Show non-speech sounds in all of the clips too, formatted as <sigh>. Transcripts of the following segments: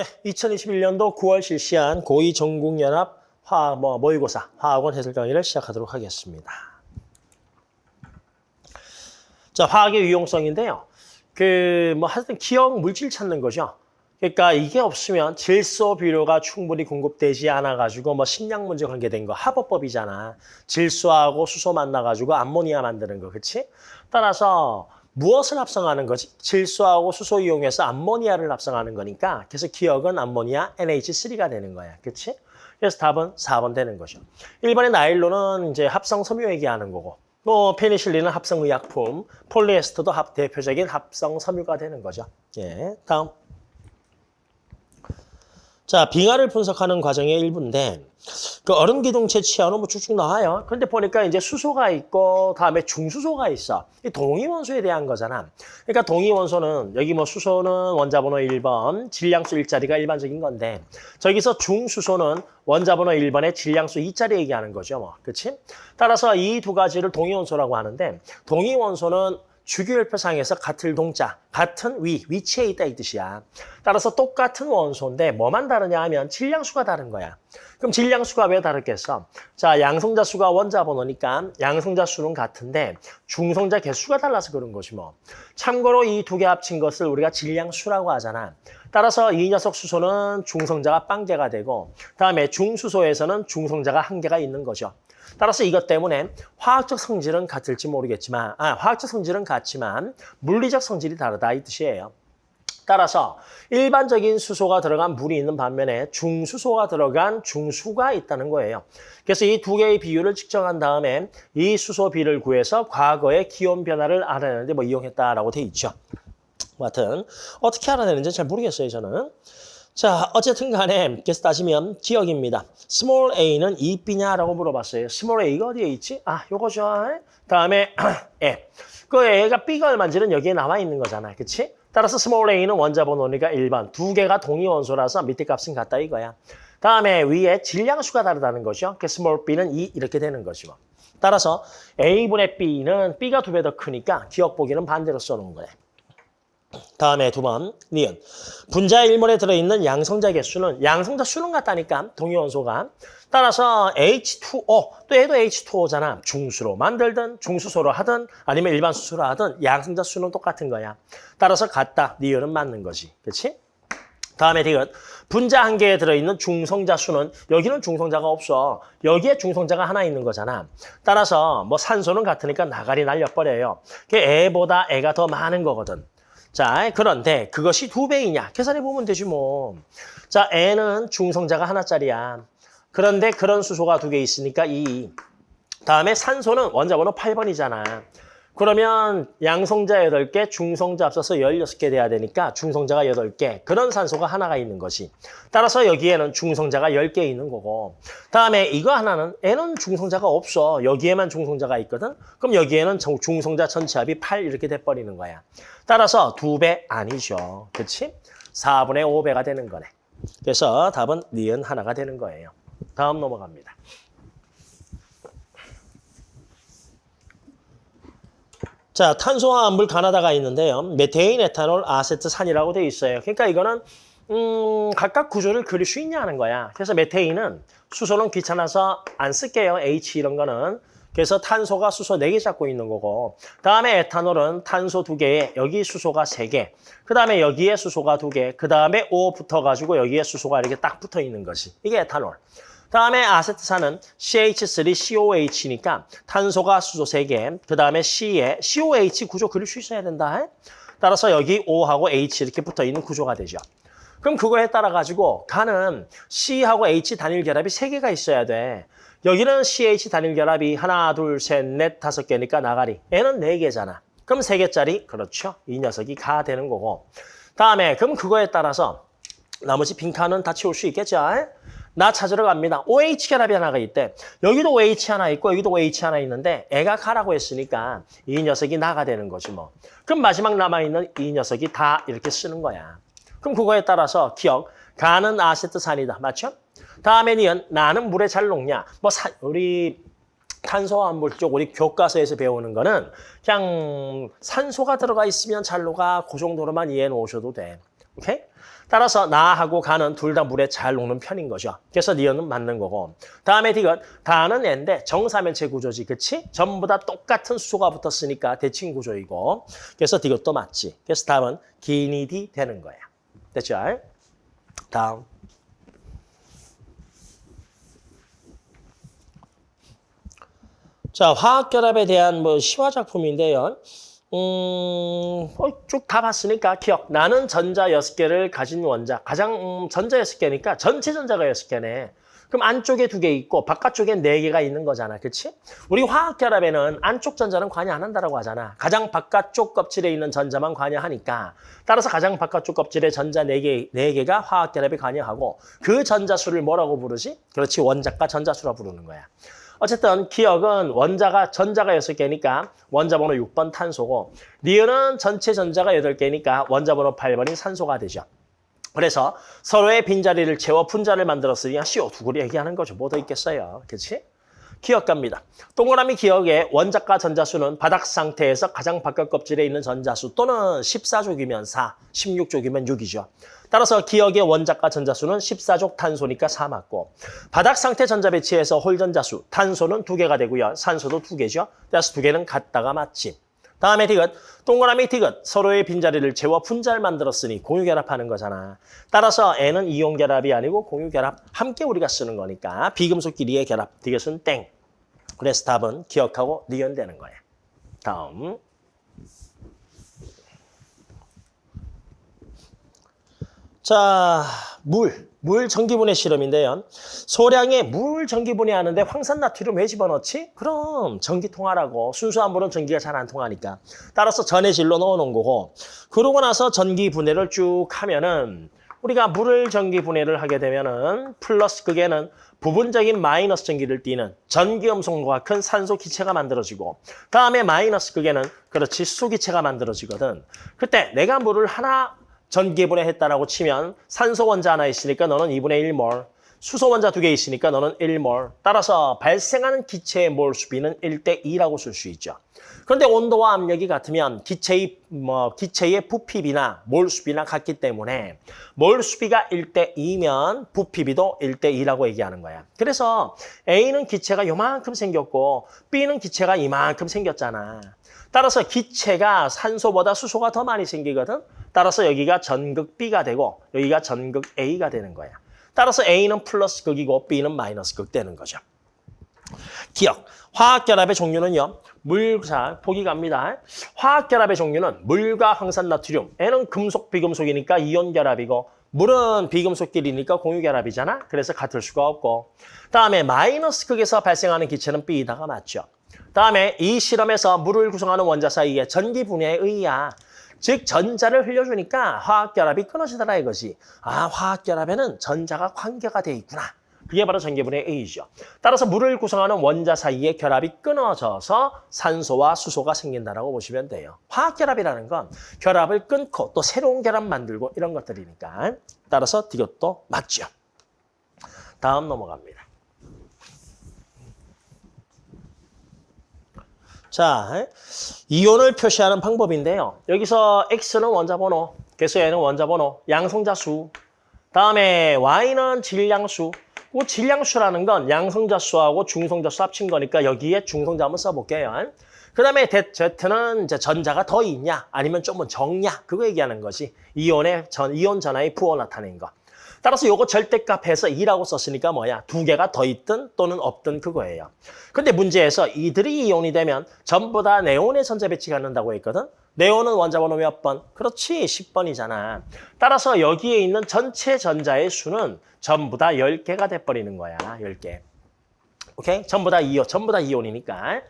네, 2021년도 9월 실시한 고2 전국연합 화학 뭐 모의고사 화학원 해설 강의를 시작하도록 하겠습니다. 자, 화학의 유용성인데요. 그 뭐 하여튼 기억 물질 찾는 거죠. 그러니까 이게 없으면 질소 비료가 충분히 공급되지 않아 가지고 뭐 식량 문제 관계된 거 합법법이잖아. 질소하고 수소 만나 가지고 암모니아 만드는 거. 그렇지? 따라서 무엇을 합성하는 거지? 질소하고 수소 이용해서 암모니아를 합성하는 거니까 그래서 기억은 암모니아 NH3가 되는 거야. 그렇지? 그래서 답은 4번 되는 거죠. 1번의 나일론은 이제 합성 섬유 얘기하는 거고 뭐 페니실린은 합성 의약품, 폴리에스터도 합, 대표적인 합성 섬유가 되는 거죠. 예, 다음. 자, 빙하를 분석하는 과정의 일부인데 그 얼음 기둥체 치아는 뭐 쭉쭉 나와요. 그런데 보니까 이제 수소가 있고 다음에 중수소가 있어. 이 동위 원소에 대한 거잖아. 그러니까 동위 원소는 여기 뭐 수소는 원자 번호 1번, 질량수 1자리가 일반적인 건데 저기서 중수소는 원자 번호 1번에 질량수 2자리 얘기하는 거죠. 뭐. 그렇지? 따라서 이 두 가지를 동위 원소라고 하는데 동위 원소는 주기율표상에서 같을 동자, 같은 위, 위치에 있다 이 뜻이야. 따라서 똑같은 원소인데 뭐만 다르냐 하면 질량수가 다른 거야. 그럼 질량수가 왜 다르겠어? 자, 양성자 수가 원자 번호니까 양성자 수는 같은데 중성자 개수가 달라서 그런 것이 뭐. 참고로 이 두 개 합친 것을 우리가 질량수라고 하잖아. 따라서 이 녀석 수소는 중성자가 빵개가 되고 다음에 중수소에서는 중성자가 한 개가 있는 거죠. 따라서 이것 때문에 화학적 성질은 같을지 모르겠지만, 아, 화학적 성질은 같지만 물리적 성질이 다르다 이 뜻이에요. 따라서 일반적인 수소가 들어간 물이 있는 반면에 중수소가 들어간 중수가 있다는 거예요. 그래서 이 두 개의 비율을 측정한 다음에 이 수소 비를 구해서 과거의 기온 변화를 알아내는데 뭐 이용했다라고 돼 있죠. 하여튼 어떻게 알아내는지 잘 모르겠어요, 저는. 자, 어쨌든 간에 계속 따지면 지역입니다. small a는 이비냐라고 물어봤어요. small a가 어디에 있지? 아, 요거죠. 다음에 에. <clears throat> 그 a가 b가 얼마인지는 여기에 나와 있는 거잖아. 그치? 따라서 small a는 원자 번호니까 1번. 두 개가 동위 원소라서 밑에 값은 같다 이거야. 다음에 위에 질량수가 다르다는 거죠. 그 small b는 2 이렇게 되는 거죠. 따라서 a분의 b는 b가 두 배 더 크니까 기억 보기는 반대로 써놓은 거네. 다음에 두 번, 니은. 분자 일몰에 들어있는 양성자 개수는 양성자 수는 같다니까, 동위원소가. 따라서 H2O, 또 얘도 H2O잖아. 중수로 만들든 중수소로 하든 아니면 일반 수소로 하든 양성자 수는 똑같은 거야. 따라서 같다, 니은은 맞는 거지. 그렇지? 다음에 디귿. 분자 한 개에 들어있는 중성자 수는 여기는 중성자가 없어. 여기에 중성자가 하나 있는 거잖아. 따라서 뭐 산소는 같으니까 나가리 날려버려요. 그게 애보다 애가 더 많은 거거든. 자, 그런데 그것이 두 배이냐? 계산해 보면 되지 뭐. 자, N은 중성자가 하나짜리야. 그런데 그런 수소가 두 개 있으니까 2. 다음에 산소는 원자 번호 8번이잖아. 그러면 양성자 8개, 중성자 합쳐서 16개 돼야 되니까 중성자가 8개. 그런 산소가 하나가 있는 것이. 따라서 여기에는 중성자가 10개 있는 거고. 다음에 이거 하나는 N은 중성자가 없어. 여기에만 중성자가 있거든. 그럼 여기에는 중성자 전체 합이 8 이렇게 돼버리는 거야. 따라서 두배 아니죠. 그렇지? 4분의 5배가 되는 거네. 그래서 답은 니은 하나가 되는 거예요. 다음 넘어갑니다. 자, 탄소화합물 가나다가 있는데요. 메테인, 에탄올, 아세트산이라고 돼 있어요. 그러니까 이거는 음, 각각 구조를 그릴 수 있냐는 거야. 그래서 메테인은 수소는 귀찮아서 안 쓸게요. H 이런 거는. 그래서 탄소가 수소 4개 잡고 있는 거고 다음에 에탄올은 탄소 2개에 여기 수소가 3개 그 다음에 여기에 수소가 2개 그 다음에 O 붙어가지고 여기에 수소가 이렇게 딱 붙어 있는 것이 이게 에탄올 다음에 아세트산은 CH3COH니까 탄소가 수소 3개 그 다음에 C에 COH 구조 그릴 수 있어야 된다 따라서 여기 O하고 H 이렇게 붙어 있는 구조가 되죠 그럼 그거에 따라 가지고 가는 C하고 H 단일 결합이 3개가 있어야 돼 여기는 CH 단일 결합이 하나, 둘, 셋, 넷, 다섯 개니까 나가리. N은 네 개잖아. 그럼 세 개짜리? 그렇죠. 이 녀석이 가 되는 거고. 다음에 그럼 그거에 따라서 나머지 빈칸은 다 채울 수 있겠죠? 나 찾으러 갑니다. OH 결합이 하나가 있대. 여기도 OH 하나 있고 여기도 OH 하나 있는데 애가 가라고 했으니까 이 녀석이 나가 되는 거지 뭐. 그럼 마지막 남아있는 이 녀석이 다 이렇게 쓰는 거야. 그럼 그거에 따라서 기억. 가는 아세트산이다. 맞죠? 다음에 니은 나는 물에 잘 녹냐? 뭐 사, 우리 탄소화합물 쪽 우리 교과서에서 배우는 거는 그냥 산소가 들어가 있으면 잘 녹아 그 정도로만 이해해 놓으셔도 돼. 오케이? 따라서 나하고 가는 둘 다 물에 잘 녹는 편인 거죠. 그래서 니은은 맞는 거고. 다음에 디귿. 다는 애인데 정사면체 구조지. 그치? 전부 다 똑같은 수소가 붙었으니까 대칭 구조이고. 그래서 디귿도 맞지. 그래서 답은 기니디 되는 거야. 됐죠? 다음. 자, 화학결합에 대한 뭐 시화 작품인데요. 음, 어, 쭉다 봤으니까 기억. 나는 전자 여섯 개를 가진 원자. 가장 음, 전자 여섯 개니까 전체 전자가 여섯 개네. 그럼 안쪽에 두 개 있고 바깥쪽에 네 개가 있는 거잖아. 그렇지? 우리 화학 결합에는 안쪽 전자는 관여 안 한다라고 하잖아. 가장 바깥쪽 껍질에 있는 전자만 관여하니까 따라서 가장 바깥쪽 껍질에 전자 네 개 네 개가 화학 결합에 관여하고 그 전자 수를 뭐라고 부르지? 그렇지. 원자가 전자수라 부르는 거야. 어쨌든 기억은 원자가 전자가 6개니까 원자 번호 6번 탄소고 니은은 전체 전자가 8개니까 원자 번호 8번이 산소가 되죠. 그래서 서로의 빈자리를 채워 분자를 만들었으니 CO2를 얘기하는 거죠. 뭐 더 있겠어요. 그렇지? 기역 갑니다. 동그라미 기역의 원자가 전자수는 바닥 상태에서 가장 바깥 껍질에 있는 전자수 또는 14족이면 4, 16족이면 6이죠. 따라서 기역의 원자가 전자수는 14족 탄소니까 4 맞고 바닥 상태 전자 배치에서 홀 전자수 탄소는 2개가 되고요. 산소도 2개죠. 따라서 2개는 같다가 맞지. 다음에 디귿, 동그라미 디귿, 서로의 빈자리를 채워 분자를 만들었으니 공유결합하는 거잖아. 따라서 N은 이온결합이 아니고 공유결합, 함께 우리가 쓰는 거니까 비금속끼리의 결합, 디귿은 땡. 그래서 답은 기억하고 니은 되는 거야. 다음. 자, 물. 물 전기분해 실험인데요. 소량의 물 전기분해 하는데 황산 나트륨 왜 집어넣지? 그럼 전기 통하라고. 순수한 물은 전기가 잘 안 통하니까. 따라서 전해질로 넣어놓은 거고. 그러고 나서 전기 분해를 쭉 하면은 우리가 물을 전기 분해를 하게 되면은 플러스 극에는 부분적인 마이너스 전기를 띠는 전기음성과 큰 산소 기체가 만들어지고 다음에 마이너스 극에는 그렇지 수소 기체가 만들어지거든. 그때 내가 물을 하나 전기 분해 했다라고 치면 산소 원자 하나 있으니까 너는 2분의 1몰, 수소 원자 두 개 있으니까 너는 1몰. 따라서 발생하는 기체의 몰 수비는 1대 2라고 쓸 수 있죠. 그런데 온도와 압력이 같으면 기체의 뭐 기체의 부피비나 몰 수비나 같기 때문에 몰 수비가 1대 2면 부피비도 1대 2라고 얘기하는 거야. 그래서 A는 기체가 요만큼 생겼고 B는 기체가 이만큼 생겼잖아. 따라서 기체가 산소보다 수소가 더 많이 생기거든. 따라서 여기가 전극 B가 되고 여기가 전극 A가 되는 거야. 따라서 A는 플러스 극이고 B는 마이너스 극 되는 거죠. 기억. 화학결합의 종류는요. 물, 자, 보기 갑니다. 화학결합의 종류는 물과 황산 나트륨. N은 금속, 비금속이니까 이온결합이고 물은 비금속끼리니까 공유결합이잖아. 그래서 같을 수가 없고. 다음에 마이너스 극에서 발생하는 기체는 B다가 맞죠. 다음에 이 실험에서 물을 구성하는 원자 사이의 전기 분해에 의야. 즉 전자를 흘려주니까 화학결합이 끊어지더라 이것이. 아 화학결합에는 전자가 관계가 돼 있구나. 그게 바로 전기분해 A죠. 따라서 물을 구성하는 원자 사이의 결합이 끊어져서 산소와 수소가 생긴다라고 보시면 돼요. 화학결합이라는 건 결합을 끊고 또 새로운 결합 만들고 이런 것들이니까. 따라서 이것도 맞죠. 다음 넘어갑니다. 자, 이온을 표시하는 방법인데요. 여기서 X는 원자번호, 그래서 얘는 원자번호, 양성자수. 다음에 Y는 질량수. 그 질량수라는 건 양성자 수하고 중성자 수 합친 거니까 여기에 중성자 한번 써볼게요. 그 다음에 Z는 이제 전자가 더 있냐, 아니면 좀 적냐, 그거 얘기하는 거지. 이온의 전, 이온 전하의 부호 나타낸 거. 따라서 요거 절대값 해서 2라고 썼으니까 뭐야? 두 개가 더 있든 또는 없든 그거예요. 근데 문제에서 이들이 이온이 되면 전부 다 네온의 전자 배치가 갖는다고 했거든? 네온은 원자번호 몇 번? 그렇지, 10번이잖아. 따라서 여기에 있는 전체 전자의 수는 전부 다 10개가 돼버리는 거야, 10개. 오케이? 전부 다 이온, 전부 다 이온이니까.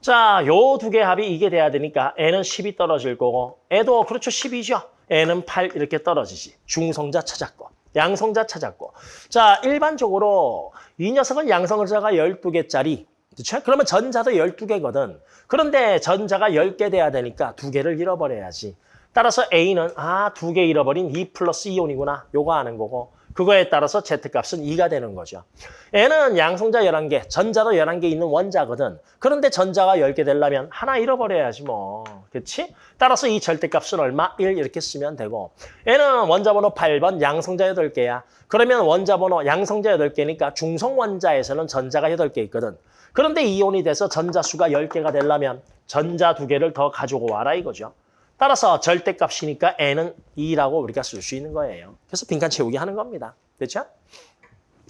자, 요 두 개 합이 이게 돼야 되니까 N은 10이 떨어질 거고, 애도 그렇죠, 10이죠. N은 8 이렇게 떨어지지. 중성자 찾았고. 양성자 찾았고. 자, 일반적으로 이 녀석은 양성자가 12개짜리. 그렇죠? 그러면 전자도 12개거든. 그런데 전자가 10개 돼야 되니까 두 개를 잃어버려야지. 따라서 A는 아, 두개 잃어버린 2 플러스 이온이구나. 요거 아는 거고. 그거에 따라서 Z값은 2가 되는 거죠. N은 양성자 11개, 전자도 11개 있는 원자거든. 그런데 전자가 10개 되려면 하나 잃어버려야지 뭐. 그렇지? 따라서 이 절대값은 얼마? 1 이렇게 쓰면 되고 N은 원자 번호 8번, 양성자 8개야. 그러면 원자 번호 양성자 8개니까 중성 원자에서는 전자가 8개 있거든. 그런데 이온이 돼서 전자 수가 10개가 되려면 전자 2개를 더 가지고 와라 이거죠. 따라서 절대값이니까 n은 2라고 우리가 쓸 수 있는 거예요. 그래서 빈칸 채우기 하는 겁니다. 됐죠?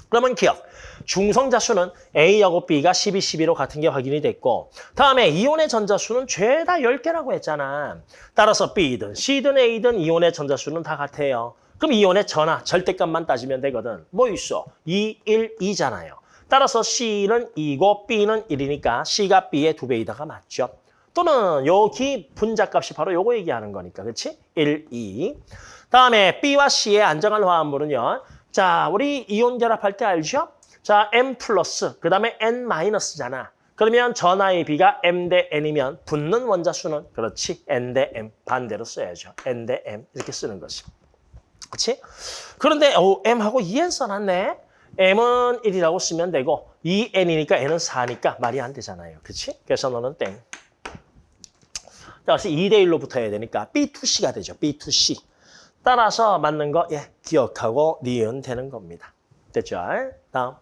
그러면 기억. 중성자 수는 A하고 B가 12, 12로 같은 게 확인이 됐고 다음에 이온의 전자 수는 죄다 10개라고 했잖아. 따라서 B든 C든 A든 이온의 전자 수는 다 같아요. 그럼 이온의 전하, 절대값만 따지면 되거든. 뭐 있어? 2, 1, 2잖아요. 따라서 C는 2고 B는 1이니까 C가 B의 2배이다가 맞죠. 또는 여기 분자값이 바로 요거 얘기하는 거니까. 그렇지? 1, 2. 다음에 B와 C의 안정한 화합물은요. 자, 우리 이온 결합할 때 알죠? 자, M 플러스, 그 다음에 N 마이너스잖아. 그러면 전하의 B가 M 대 N이면 붙는 원자 수는 그렇지. N 대 M 반대로 써야죠. N 대 M 이렇게 쓰는 거지. 그렇지? 그런데 오, M하고 2N 써놨네. M은 1이라고 쓰면 되고 2N이니까 N은 4니까 말이 안 되잖아요. 그렇지? 그래서 너는 땡. 따라서 2대 1로 붙어야 되니까 B2C가 되죠. B2C. 따라서 맞는 거 예, 기억하고 니은 되는 겁니다. 됐죠? 다음.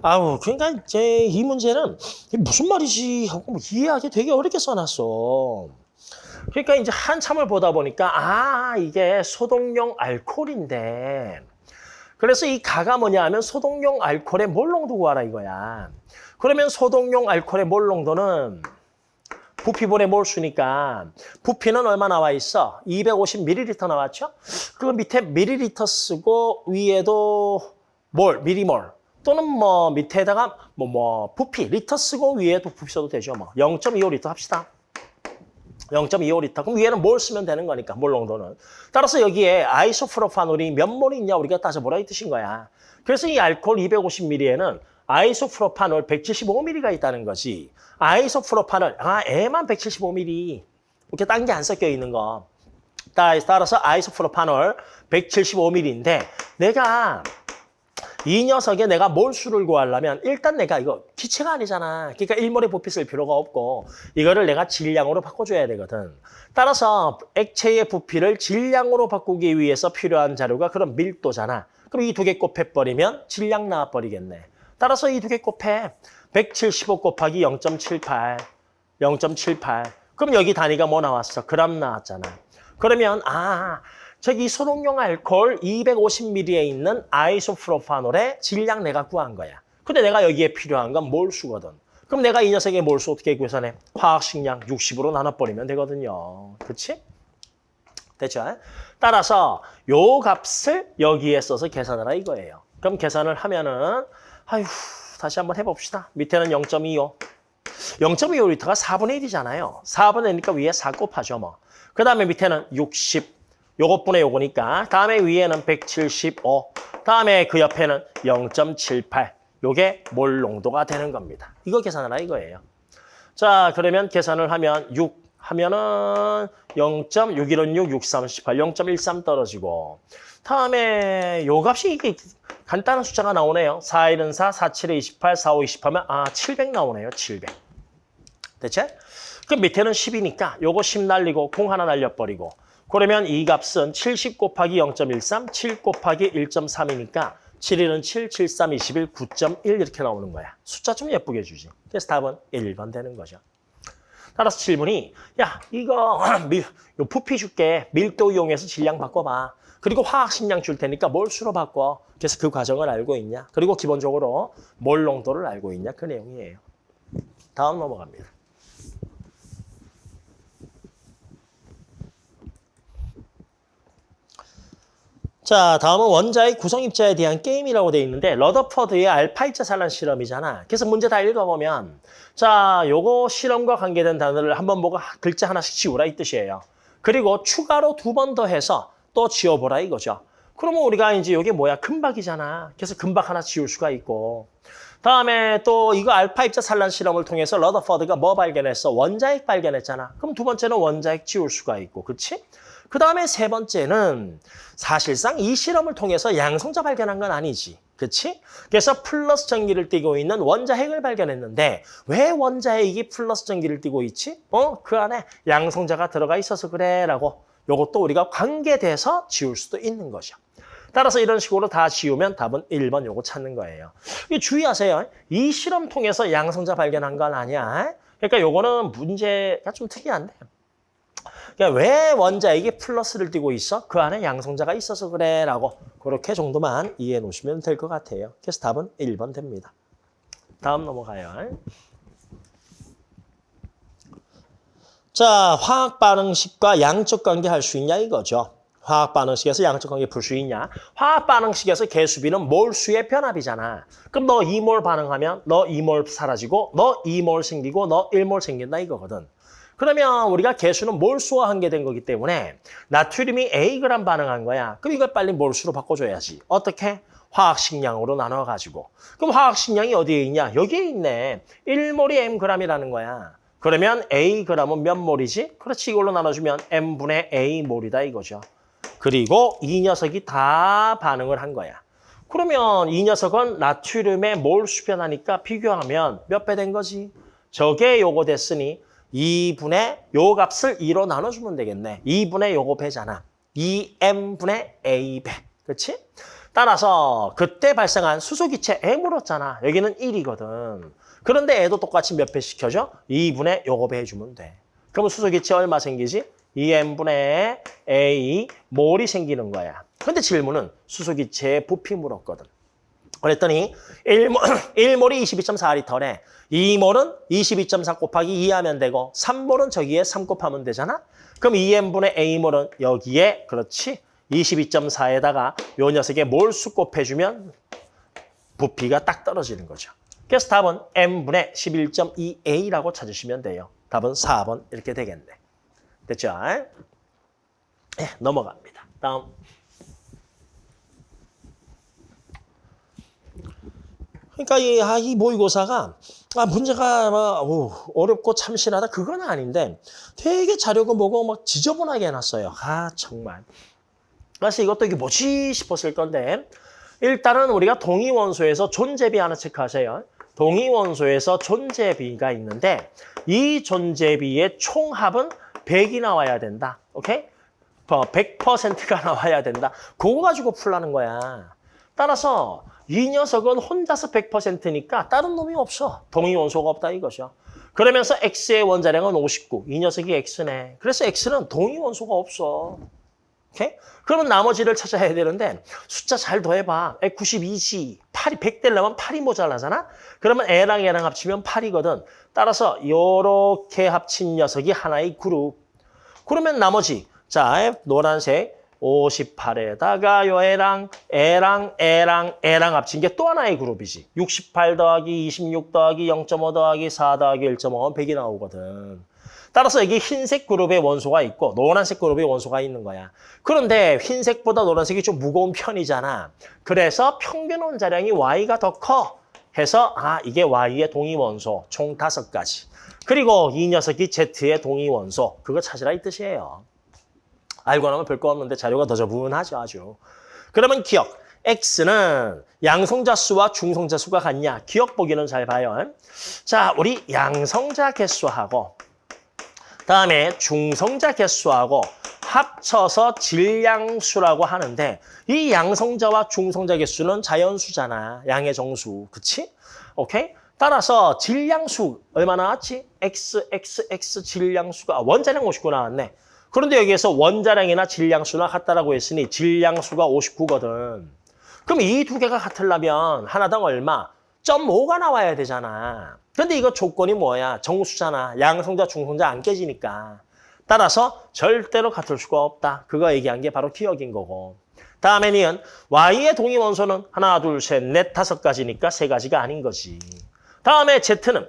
아우, 그러니까 이제 이 문제는 무슨 말이지 하고 뭐 이해하기 되게 어렵게 써놨어. 그러니까 이제 한참을 보다 보니까 아, 이게 소독용 알코올인데 그래서 이 가가 뭐냐 하면 소독용 알코올의 몰농도 구하라 이거야. 그러면 소독용 알코올의 몰 농도는 부피분의 몰수니까 부피는 얼마 나와 있어? 250ml 나왔죠? 그 밑에 밀리리터 쓰고 위에도 몰, 미리몰 또는 뭐 밑에다가 뭐, 뭐 부피, 리터 쓰고 위에도 부피 써도 되죠. 뭐 0.25리터 합시다. 0.25리터. 그럼 위에는 몰 쓰면 되는 거니까, 몰 농도는. 따라서 여기에 아이소프로파놀이 몇 몰이 있냐 우리가 따져보라 이 뜻인 거야. 그래서 이 알코올 250ml에는 아이소프로파놀 175ml가 있다는 거지. 아이소프로파놀, 아, 애만 175ml. 이렇게 딴 게 안 섞여 있는 거. 따라서 아이소프로파놀 175ml인데 내가 이 녀석에 내가 몰수를 구하려면 일단 내가 이거 기체가 아니잖아. 그러니까 일몰에 부피 쓸 필요가 없고 이거를 내가 질량으로 바꿔줘야 되거든. 따라서 액체의 부피를 질량으로 바꾸기 위해서 필요한 자료가 그런 밀도잖아. 그럼 이 두 개 곱해버리면 질량 나와버리겠네. 따라서 이 두 개 곱해. 175 곱하기 0.78. 0.78. 그럼 여기 단위가 뭐 나왔어? 그람 나왔잖아. 그러면 아 저기 소독용 알코올 250ml에 있는 아이소프로파놀의 질량 내가 구한 거야. 근데 내가 여기에 필요한 건 몰수거든. 그럼 내가 이 녀석의 몰수 어떻게 계산해? 화학식량 60으로 나눠버리면 되거든요. 그렇지? 됐죠? 따라서 요 값을 여기에 써서 계산하라 이거예요. 그럼 계산을 하면은 아휴 다시 한번 해봅시다. 밑에는 0.25. 0.25리터가 4분의 1이잖아요. 4분의 1이니까 위에 4 곱하죠 뭐. 그 다음에 밑에는 60. 요것분의 요거니까 다음에 위에는 175. 다음에 그 옆에는 0.78. 요게 몰 농도가 되는 겁니다. 이거 계산하라 이거예요. 자 그러면 계산을 하면 6 하면은 0.616, 6, 38, 0.13 떨어지고 다음에 요 값이 이게 간단한 숫자가 나오네요. 4, 1은 4, 4, 7에 28, 4, 5, 20하면 아, 700 나오네요. 700. 대체? 그 밑에는 10이니까 요거 10 날리고 공 하나 날려버리고 그러면 이 값은 70 곱하기 0.13, 7 곱하기 1.3이니까 7일은 7, 7, 3, 21, 9.1 이렇게 나오는 거야. 숫자 좀 예쁘게 주지. 그래서 답은 1번 되는 거죠. 따라서 질문이 야 이거 <clears throat> 밀, 요 부피 줄게 밀도 이용해서 질량 바꿔봐. 그리고 화학식량 줄 테니까 몰수로 바꿔. 그래서 그 과정을 알고 있냐. 그리고 기본적으로 몰 농도를 알고 있냐. 그 내용이에요. 다음 넘어갑니다. 자, 다음은 원자의 구성 입자에 대한 게임이라고 돼 있는데 러더퍼드의 알파입자 산란 실험이잖아. 그래서 문제 다 읽어보면 자, 요거 실험과 관계된 단어를 한번 보고 글자 하나씩 지우라 이 뜻이에요. 그리고 추가로 두 번 더 해서 또 지워보라 이거죠. 그러면 우리가 이제 이게 뭐야? 금박이잖아. 그래서 금박 하나 지울 수가 있고 다음에 또 이거 알파 입자 산란 실험을 통해서 러더퍼드가 뭐 발견했어? 원자핵 발견했잖아. 그럼 두 번째는 원자핵 지울 수가 있고, 그렇지? 그 다음에 세 번째는 사실상 이 실험을 통해서 양성자 발견한 건 아니지. 그치? 그래서 플러스 전기를 띠고 있는 원자핵을 발견했는데 왜 원자핵이 플러스 전기를 띠고 있지? 어? 그 안에 양성자가 들어가 있어서 그래 라고 요것도 우리가 관계돼서 지울 수도 있는 거죠. 따라서 이런 식으로 다 지우면 답은 1번 요거 찾는 거예요. 이 주의하세요. 이 실험 통해서 양성자 발견한 건 아니야. 그러니까 요거는 문제가 좀 특이한데 그러니까 왜 원자에게 플러스를 띄고 있어? 그 안에 양성자가 있어서 그래 라고 그렇게 정도만 이해해 놓으시면 될 것 같아요. 그래서 답은 1번 됩니다. 다음 넘어가요. 자, 화학 반응식과 양적 관계 할 수 있냐 이거죠. 화학 반응식에서 양적 관계 풀 수 있냐? 화학 반응식에서 개수비는 몰수의 변합이잖아. 그럼 너 2몰 반응하면 너 2몰 사라지고 너 2몰 생기고 너 1몰 생긴다 이거거든. 그러면 우리가 개수는 몰수와 한계된 거기 때문에 나트륨이 Ag 반응한 거야. 그럼 이걸 빨리 몰수로 바꿔줘야지. 어떻게? 화학식량으로 나눠가지고. 그럼 화학식량이 어디에 있냐? 여기에 있네. 1몰이 mg이라는 거야. 그러면 Ag은 몇 몰이지? 그렇지, 이걸로 나눠주면 m분의 A몰이다 이거죠. 그리고 이 녀석이 다 반응을 한 거야. 그러면 이 녀석은 나트륨의 몰 수 변하니까 비교하면 몇 배 된 거지? 저게 요거 됐으니 2분의 요 값을 2로 나눠주면 되겠네. 2분의 요거 배잖아. 2m분의 a배. 그렇지? 따라서 그때 발생한 수소기체 m으로잖아. 여기는 1이거든. 그런데 애도 똑같이 몇 배 시켜줘? 2분의 요거 배 해주면 돼. 그러면 수소기체 얼마 생기지? 2m분의 a 몰이 생기는 거야. 근데 질문은 수소기체의 부피 물었거든. 그랬더니 1몰, 1몰이 22.4리터래. 2몰은 22.4 곱하기 2 하면 되고 3몰은 저기에 3 곱하면 되잖아. 그럼 2n분의 a몰은 여기에 그렇지 22.4에다가 요 녀석의 몰수 곱해주면 부피가 딱 떨어지는 거죠. 그래서 답은 n분의 11.2a라고 찾으시면 돼요. 답은 4번 이렇게 되겠네. 됐죠? 네, 넘어갑니다. 다음. 그러니까 이, 아, 이 모의고사가 아, 문제가 막 오, 어렵고 참신하다 그건 아닌데 되게 자료가 뭐고 막 지저분하게 해놨어요. 아 정말. 그래서 이것도 이게 뭐지 싶었을 건데 일단은 우리가 동위원소에서 존재비 하나 체크하세요. 동위원소에서 존재비가 있는데 이 존재비의 총합은 100이 나와야 된다. 오케이? 100%가 <laughs> 나와야 된다. 그거 가지고 풀라는 거야. 따라서 이 녀석은 혼자서 100%니까 다른 놈이 없어. 동위원소가 없다 이거죠. 그러면서 X의 원자량은 59. 이 녀석이 X네. 그래서 X는 동위원소가 없어. 오케이? 그러면 나머지를 찾아야 되는데 숫자 잘 더해봐. 92지. 8이 100 되려면 8이 모자라잖아? 그러면 A랑 A랑 합치면 8이거든. 따라서 이렇게 합친 녀석이 하나의 그룹. 그러면 나머지 자 노란색 58에다가 요 애랑 애랑 애랑 애랑 합친 게 또 하나의 그룹이지. 68 더하기 26 더하기 0.5 더하기 4 더하기 1.5는 100이 나오거든. 따라서 여기 흰색 그룹의 원소가 있고 노란색 그룹의 원소가 있는 거야. 그런데 흰색보다 노란색이 좀 무거운 편이잖아. 그래서 평균 원자량이 Y가 더 커. 해서 아 이게 Y의 동위 원소 총 다섯 가지. 그리고 이 녀석이 Z의 동위 원소. 그거 찾으라 이 뜻이에요. 알고 나면 별거 없는데 자료가 더 저분하죠, 아주. 그러면 기억. X는 양성자 수와 중성자 수가 같냐? 기억 보기는 잘 봐요. 자, 우리 양성자 개수하고 다음에 중성자 개수하고 합쳐서 질량수라고 하는데 이 양성자와 중성자 개수는 자연수잖아. 양의 정수. 그치? 오케이? 따라서 질량수 얼마 나 왔지? X, X, X 질량수가 아, 원자량 59 나왔네. 그런데 여기에서 원자량이나 질량수나 같다라고 했으니 질량수가 59거든. 그럼 이 두 개가 같으려면 하나당 얼마? 0.5가 나와야 되잖아. 근데 이거 조건이 뭐야? 정수잖아. 양성자, 중성자 안 깨지니까. 따라서 절대로 같을 수가 없다. 그거 얘기한 게 바로 기억인 거고. 다음에 니은 Y의 동위 원소는 하나, 둘, 셋, 넷, 다섯 가지니까 세 가지가 아닌 거지. 다음에 Z는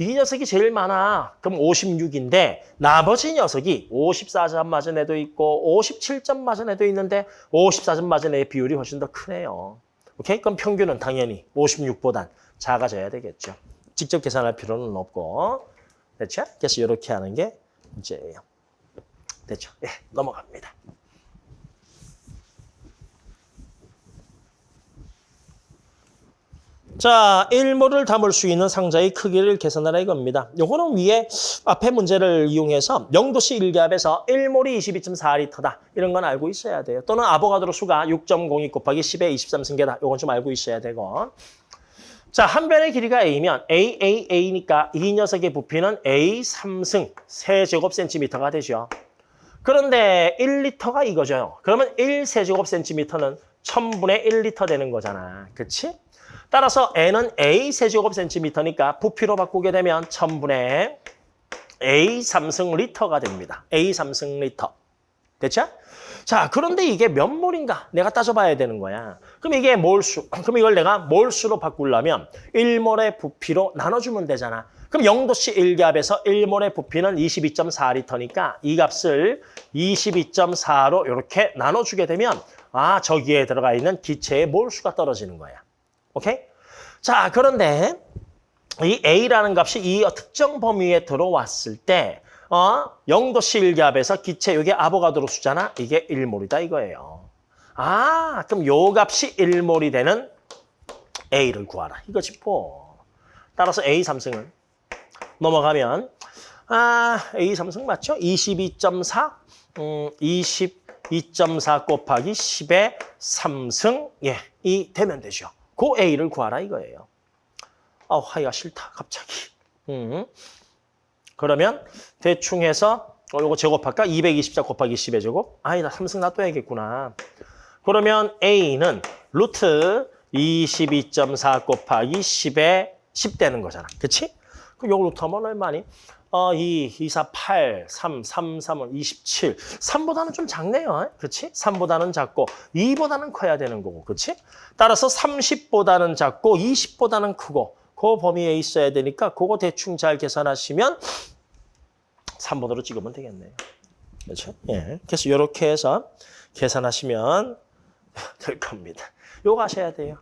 이 녀석이 제일 많아. 그럼 56인데 나머지 녀석이 54점 맞은 애도 있고 57점 맞은 애도 있는데 54점 맞은 애의 비율이 훨씬 더 크네요. 오케이? 그럼 평균은 당연히 56보단 작아져야 되겠죠. 직접 계산할 필요는 없고. 됐죠? 그래서 이렇게 하는 게 문제예요. 됐죠? 예, 넘어갑니다. 자, 1몰을 담을 수 있는 상자의 크기를 계산하라 이겁니다. 요거는 위에 앞에 문제를 이용해서 0도씨 1기압에서 1몰이 22.4리터다. 이런 건 알고 있어야 돼요. 또는 아보가드로 수가 6.02 곱하기 10의 23승계다. 요건 좀 알고 있어야 되고. 자, 한 변의 길이가 A면 A, A, A니까 이 녀석의 부피는 A 3승 세제곱센티미터가 되죠. 그런데 1리터가 이거죠. 그러면 1세제곱센티미터는 1000분의 1리터 되는 거잖아. 그치? 따라서 N은 A 세제곱센티미터니까 부피로 바꾸게 되면 1000분의 A 3승 리터가 됩니다. A 3승 리터. 됐죠? 자, 그런데 이게 몇 몰인가? 내가 따져봐야 되는 거야. 그럼 이게 몰수. <clears throat> 그럼 이걸 내가 몰수로 바꾸려면 1몰의 부피로 나눠주면 되잖아. 그럼 0도씨 1기압에서 1몰의 부피는 22.4리터니까 이 값을 22.4로 이렇게 나눠주게 되면 아, 저기에 들어가 있는 기체의 몰수가 떨어지는 거야. 오케이? 자, 그런데 이 A라는 값이 이 특정 범위에 들어왔을 때 어? 0도씨 1기압에서 기체, 이게 아보가드로 수잖아. 이게 1몰이다 이거예요. 아, 그럼 요 값이 1몰이 되는 A를 구하라. 이거지 뭐. 따라서 A 3승은 넘어가면 아, A 3승 맞죠? 22.4, 음, 22.4 곱하기 10의 3승, 예, 이 되면 되죠. 그 A를 구하라 이거예요. 아, 하기가 싫다, 갑자기. 음. 그러면 대충 해서 어, 요거 제곱할까? 224 곱하기 10의 제곱? 아니다, 3승 놔둬야겠구나. 그러면 A는 루트 22.4 곱하기 10의 10 되는 거잖아. 그치? 그럼 요거 루트 하면 얼마니? 어, 2, 2, 4, 8, 3, 3, 3은 27. 3보다는 좀 작네요. 그치? 3보다는 작고 2보다는 커야 되는 거고. 그치? 따라서 30보다는 작고 20보다는 크고 그 범위에 있어야 되니까 그거 대충 잘 계산하시면 3번으로 찍으면 되겠네요. 그렇죠? 예. 그래서 이렇게 해서 계산하시면 <laughs> 될 겁니다. 요거 하셔야 돼요.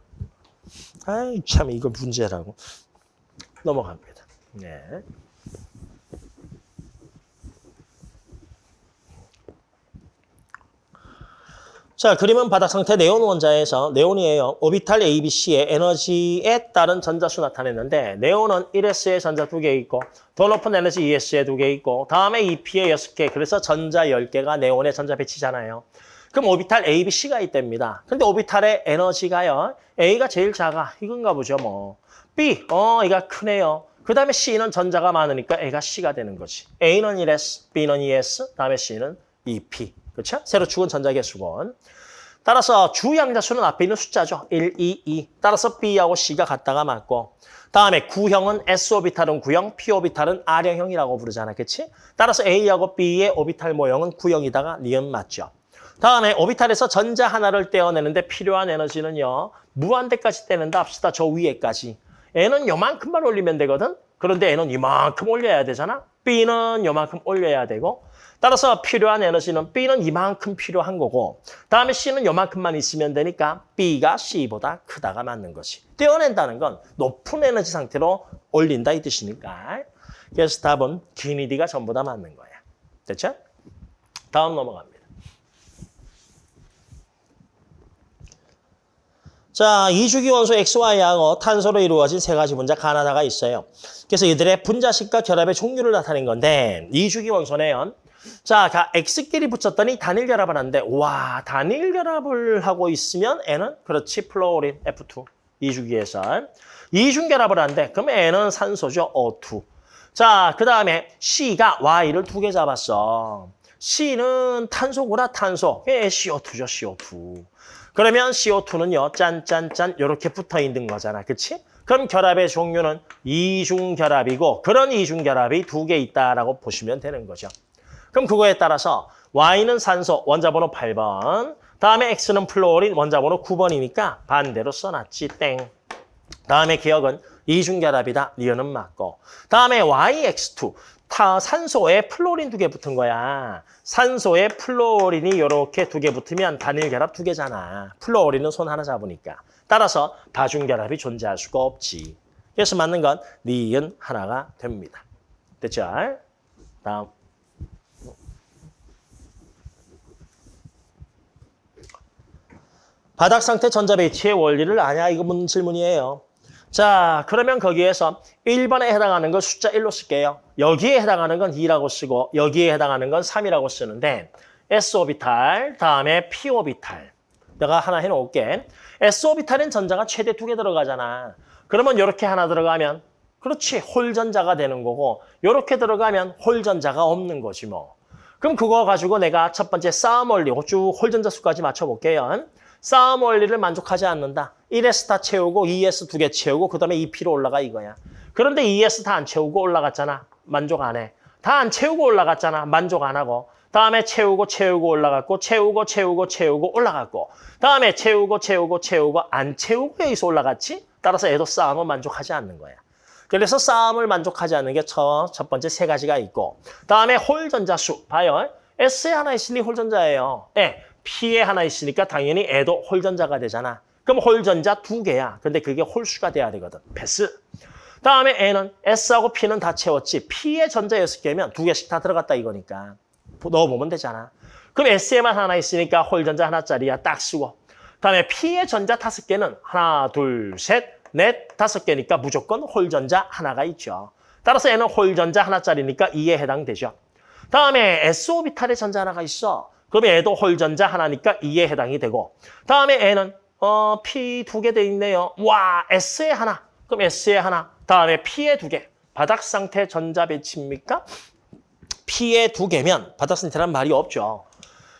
아이 참 이거 문제라고 넘어갑니다. 네. 자, 그림은 바닥 상태 네온 원자에서 네온이에요. 오비탈 ABC의 에너지에 따른 전자수 나타냈는데 네온은 1S에 전자 2개 있고 더 높은 에너지 ES에 2개 있고 다음에 EP에 6개 그래서 전자 10개가 네온에 전자 배치잖아요. 그럼 오비탈 ABC가 있답니다. 근데 오비탈의 에너지가요. A가 제일 작아. 이건가 보죠, 뭐. B, 어, 얘가 크네요. 그 다음에 C는 전자가 많으니까 A가 C가 되는 거지. A는 1S, B는 2S, 다음에 C는 EP. 그렇죠? 세로 축은 전자 개수건. 따라서 주 양자수는 앞에 있는 숫자죠. 1, 2, 2. 따라서 B하고 C가 같다가 맞고. 다음에 구형은 S 오비탈은 구형, P 오비탈은 R형이라고 부르잖아. 그렇지? 따라서 A하고 B의 오비탈 모형은 구형이다가 니은 맞죠. 다음에 오비탈에서 전자 하나를 떼어내는데 필요한 에너지는요. 무한대까지 떼는다 합시다. 저 위에까지. N은 요만큼만 올리면 되거든. 그런데 N은 이만큼 올려야 되잖아. B는 요만큼 올려야 되고. 따라서 필요한 에너지는 B는 이만큼 필요한 거고 다음에 C는 요만큼만 있으면 되니까 B가 C보다 크다가 맞는 것이. 떼어낸다는 건 높은 에너지 상태로 올린다 이 뜻이니까. 그래서 답은 기니디가 전부 다 맞는 거야. 됐죠? 다음 넘어갑니다. 자, 이주기 원소 XY하고 탄소로 이루어진 세 가지 분자 가나다가 있어요. 그래서 이들의 분자식과 결합의 종류를 나타낸 건데 이주기 원소네요. 자, X끼리 붙였더니 단일 결합을 하는데 와, 단일 결합을 하고 있으면 N은 그렇지, 플로린 F2 이주기에서 이중 결합을 하는데 그럼 N은 산소죠, O2. 자, 그 다음에 C가 Y를 두 개 잡았어. C는 탄소구나, 탄소. 예, CO2죠, CO2. 그러면 CO2는요, 짠짠짠 이렇게 붙어 있는 거잖아. 그치? 그럼 결합의 종류는 이중결합이고 그런 이중결합이 두 개 있다라고 보시면 되는 거죠. 그럼 그거에 따라서 Y는 산소, 원자번호 8번. 다음에 X는 플로린, 원자번호 9번이니까 반대로 써놨지, 땡. 다음에 기역은 이중결합이다, 니은은 맞고. 다음에 YX2, 타 산소에 플로린 두 개 붙은 거야. 산소에 플로린이 이렇게 두 개 붙으면 단일 결합 두 개잖아. 플로린은 손 하나 잡으니까. 따라서 다중 결합이 존재할 수가 없지. 그래서 맞는 건 니은 하나가 됩니다. 됐죠? 다음. 바닥 상태 전자 배치의 원리를 아냐? 이거 묻는 질문이에요. 자, 그러면 거기에서 1번에 해당하는 건 숫자 1로 쓸게요. 여기에 해당하는 건 2라고 쓰고 여기에 해당하는 건 3이라고 쓰는데 S오비탈, 다음에 P오비탈. 내가 하나 해놓을게. S오비탈엔 전자가 최대 두 개 들어가잖아. 그러면 이렇게 하나 들어가면 그렇지, 홀전자가 되는 거고 이렇게 들어가면 홀전자가 없는 거지 뭐. 그럼 그거 가지고 내가 첫 번째 싸움 원리, 쭉 홀전자 수까지 맞춰볼게요. 싸움 원리를 만족하지 않는다. 1S 다 채우고 2S 두 개 채우고 그 다음에 2P로 올라가 이거야. 그런데 2S 다 안 채우고 올라갔잖아. 만족 안 해. 다 안 채우고 올라갔잖아. 만족 안 하고. 다음에 채우고 채우고 올라갔고 채우고 채우고 채우고 올라갔고 다음에 채우고 채우고 채우고 안 채우고 여기서 올라갔지? 따라서 애도 싸움은 만족하지 않는 거야. 그래서 싸움을 만족하지 않는 게첫첫 번째 세 가지가 있고 다음에 홀전자 수 봐요. S에 하나 있으니 홀전자예요. 예, P에 하나 있으니까 당연히 애도 홀전자가 되잖아. 그럼 홀전자 두 개야. 근데 그게 홀수가 돼야 되거든. 패스. 다음에 N은 S하고 P는 다 채웠지. P의 전자 여섯 개면 두 개씩 다 들어갔다 이거니까. 넣어보면 되잖아. 그럼 S에만 하나 있으니까 홀전자 하나짜리야. 딱 쓰고. 다음에 P의 전자 다섯 개는 하나, 둘, 셋, 넷, 다섯 개니까 무조건 홀전자 하나가 있죠. 따라서 N은 홀전자 하나짜리니까 2에 해당되죠. 다음에 S오비탈의 전자 하나가 있어. 그럼 얘도 홀전자 하나니까 2에 해당이 되고 다음에 N은 어, P 두 개 돼 있네요. 와, S에 하나. 그럼 S에 하나. 다음에 P에 두 개. 바닥 상태 전자 배치입니까? P에 두 개면 바닥 상태란 말이 없죠.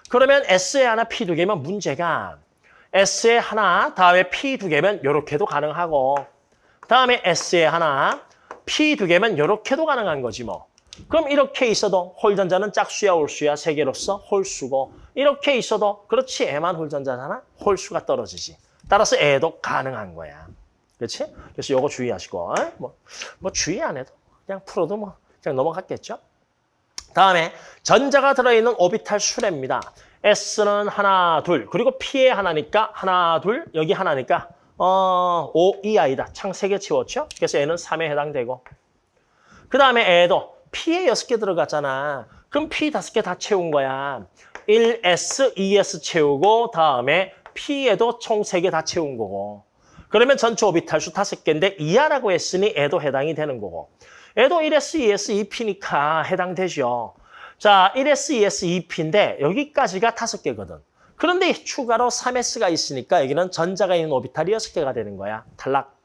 그러면 S에 하나, P 두 개면 문제가 S에 하나, 다음에 P 두 개면 이렇게도 가능하고 다음에 S에 하나, P 두 개면 이렇게도 가능한 거지 뭐. 그럼 이렇게 있어도 홀전자는 짝수야 홀수야 세 개로서 홀수고 이렇게 있어도 그렇지 애만 홀전자잖아? 홀수가 떨어지지. 따라서 애도 가능한 거야. 그렇지 그래서 요거 주의하시고 뭐, 뭐 주의 안 해도 그냥 풀어도 뭐 그냥 넘어갔겠죠? 다음에 전자가 들어있는 오비탈 수레입니다. S는 하나 둘 그리고 P에 하나니까 하나 둘 여기 하나니까 어 5, 2I다. 창세개 채웠죠? 그래서 N은 3에 해당되고. 그 다음에 애도 P에 6개 들어갔잖아. 그럼 P 5개 다 채운 거야. 1S, 2S 채우고 다음에 P에도 총 3개 다 채운 거고. 그러면 전체 오비탈수 5개인데 이하라고 했으니 애도 해당이 되는 거고. 애도 1S, 2S, 2P니까 해당되죠. 자, 1S, 2S, 2P인데 여기까지가 5개거든. 그런데 추가로 3S가 있으니까 여기는 전자가 있는 오비탈이 6개가 되는 거야. 탈락.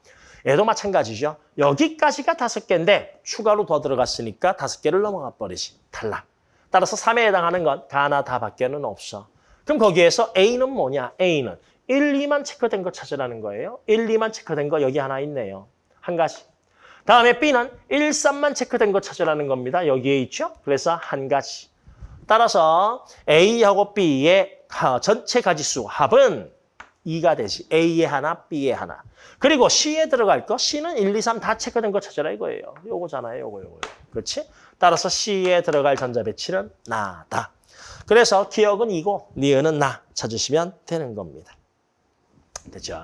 얘도 마찬가지죠. 여기까지가 다섯 개인데 추가로 더 들어갔으니까 다섯 개를 넘어가 버리지. 탈락. 따라서 3에 해당하는 건 가나 다밖에는 없어. 그럼 거기에서 A는 뭐냐? A는 1, 2만 체크된 거 찾으라는 거예요. 1, 2만 체크된 거 여기 하나 있네요. 한 가지. 다음에 B는 1, 3만 체크된 거 찾으라는 겁니다. 여기에 있죠? 그래서 한 가지. 따라서 A하고 B의 전체 가지수 합은 2가 되지. A에 하나, B에 하나. 그리고 C에 들어갈 거, C는 1, 2, 3 다 체크된 거 찾아라 이거예요. 요거잖아요, 요거, 요거. 그렇지? 따라서 C에 들어갈 전자 배치는 나다. 그래서 기억은 이고, 니은은 나 찾으시면 되는 겁니다. 됐죠?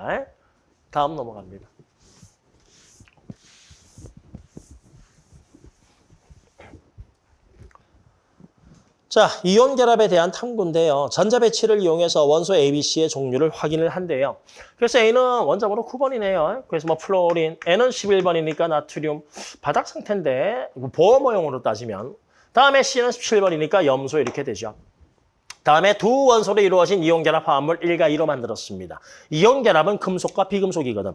다음 넘어갑니다. 자, 이온 결합에 대한 탐구인데요. 전자 배치를 이용해서 원소 ABC의 종류를 확인을 한대요. 그래서 A는 원자번호 9번이네요. 그래서 뭐 플로린, N은 11번이니까 나트륨 바닥 상태인데 보어 모형으로 따지면 다음에 C는 17번이니까 염소 이렇게 되죠. 다음에 두 원소로 이루어진 이온 결합 화합물 1과 2로 만들었습니다. 이온 결합은 금속과 비금속이거든.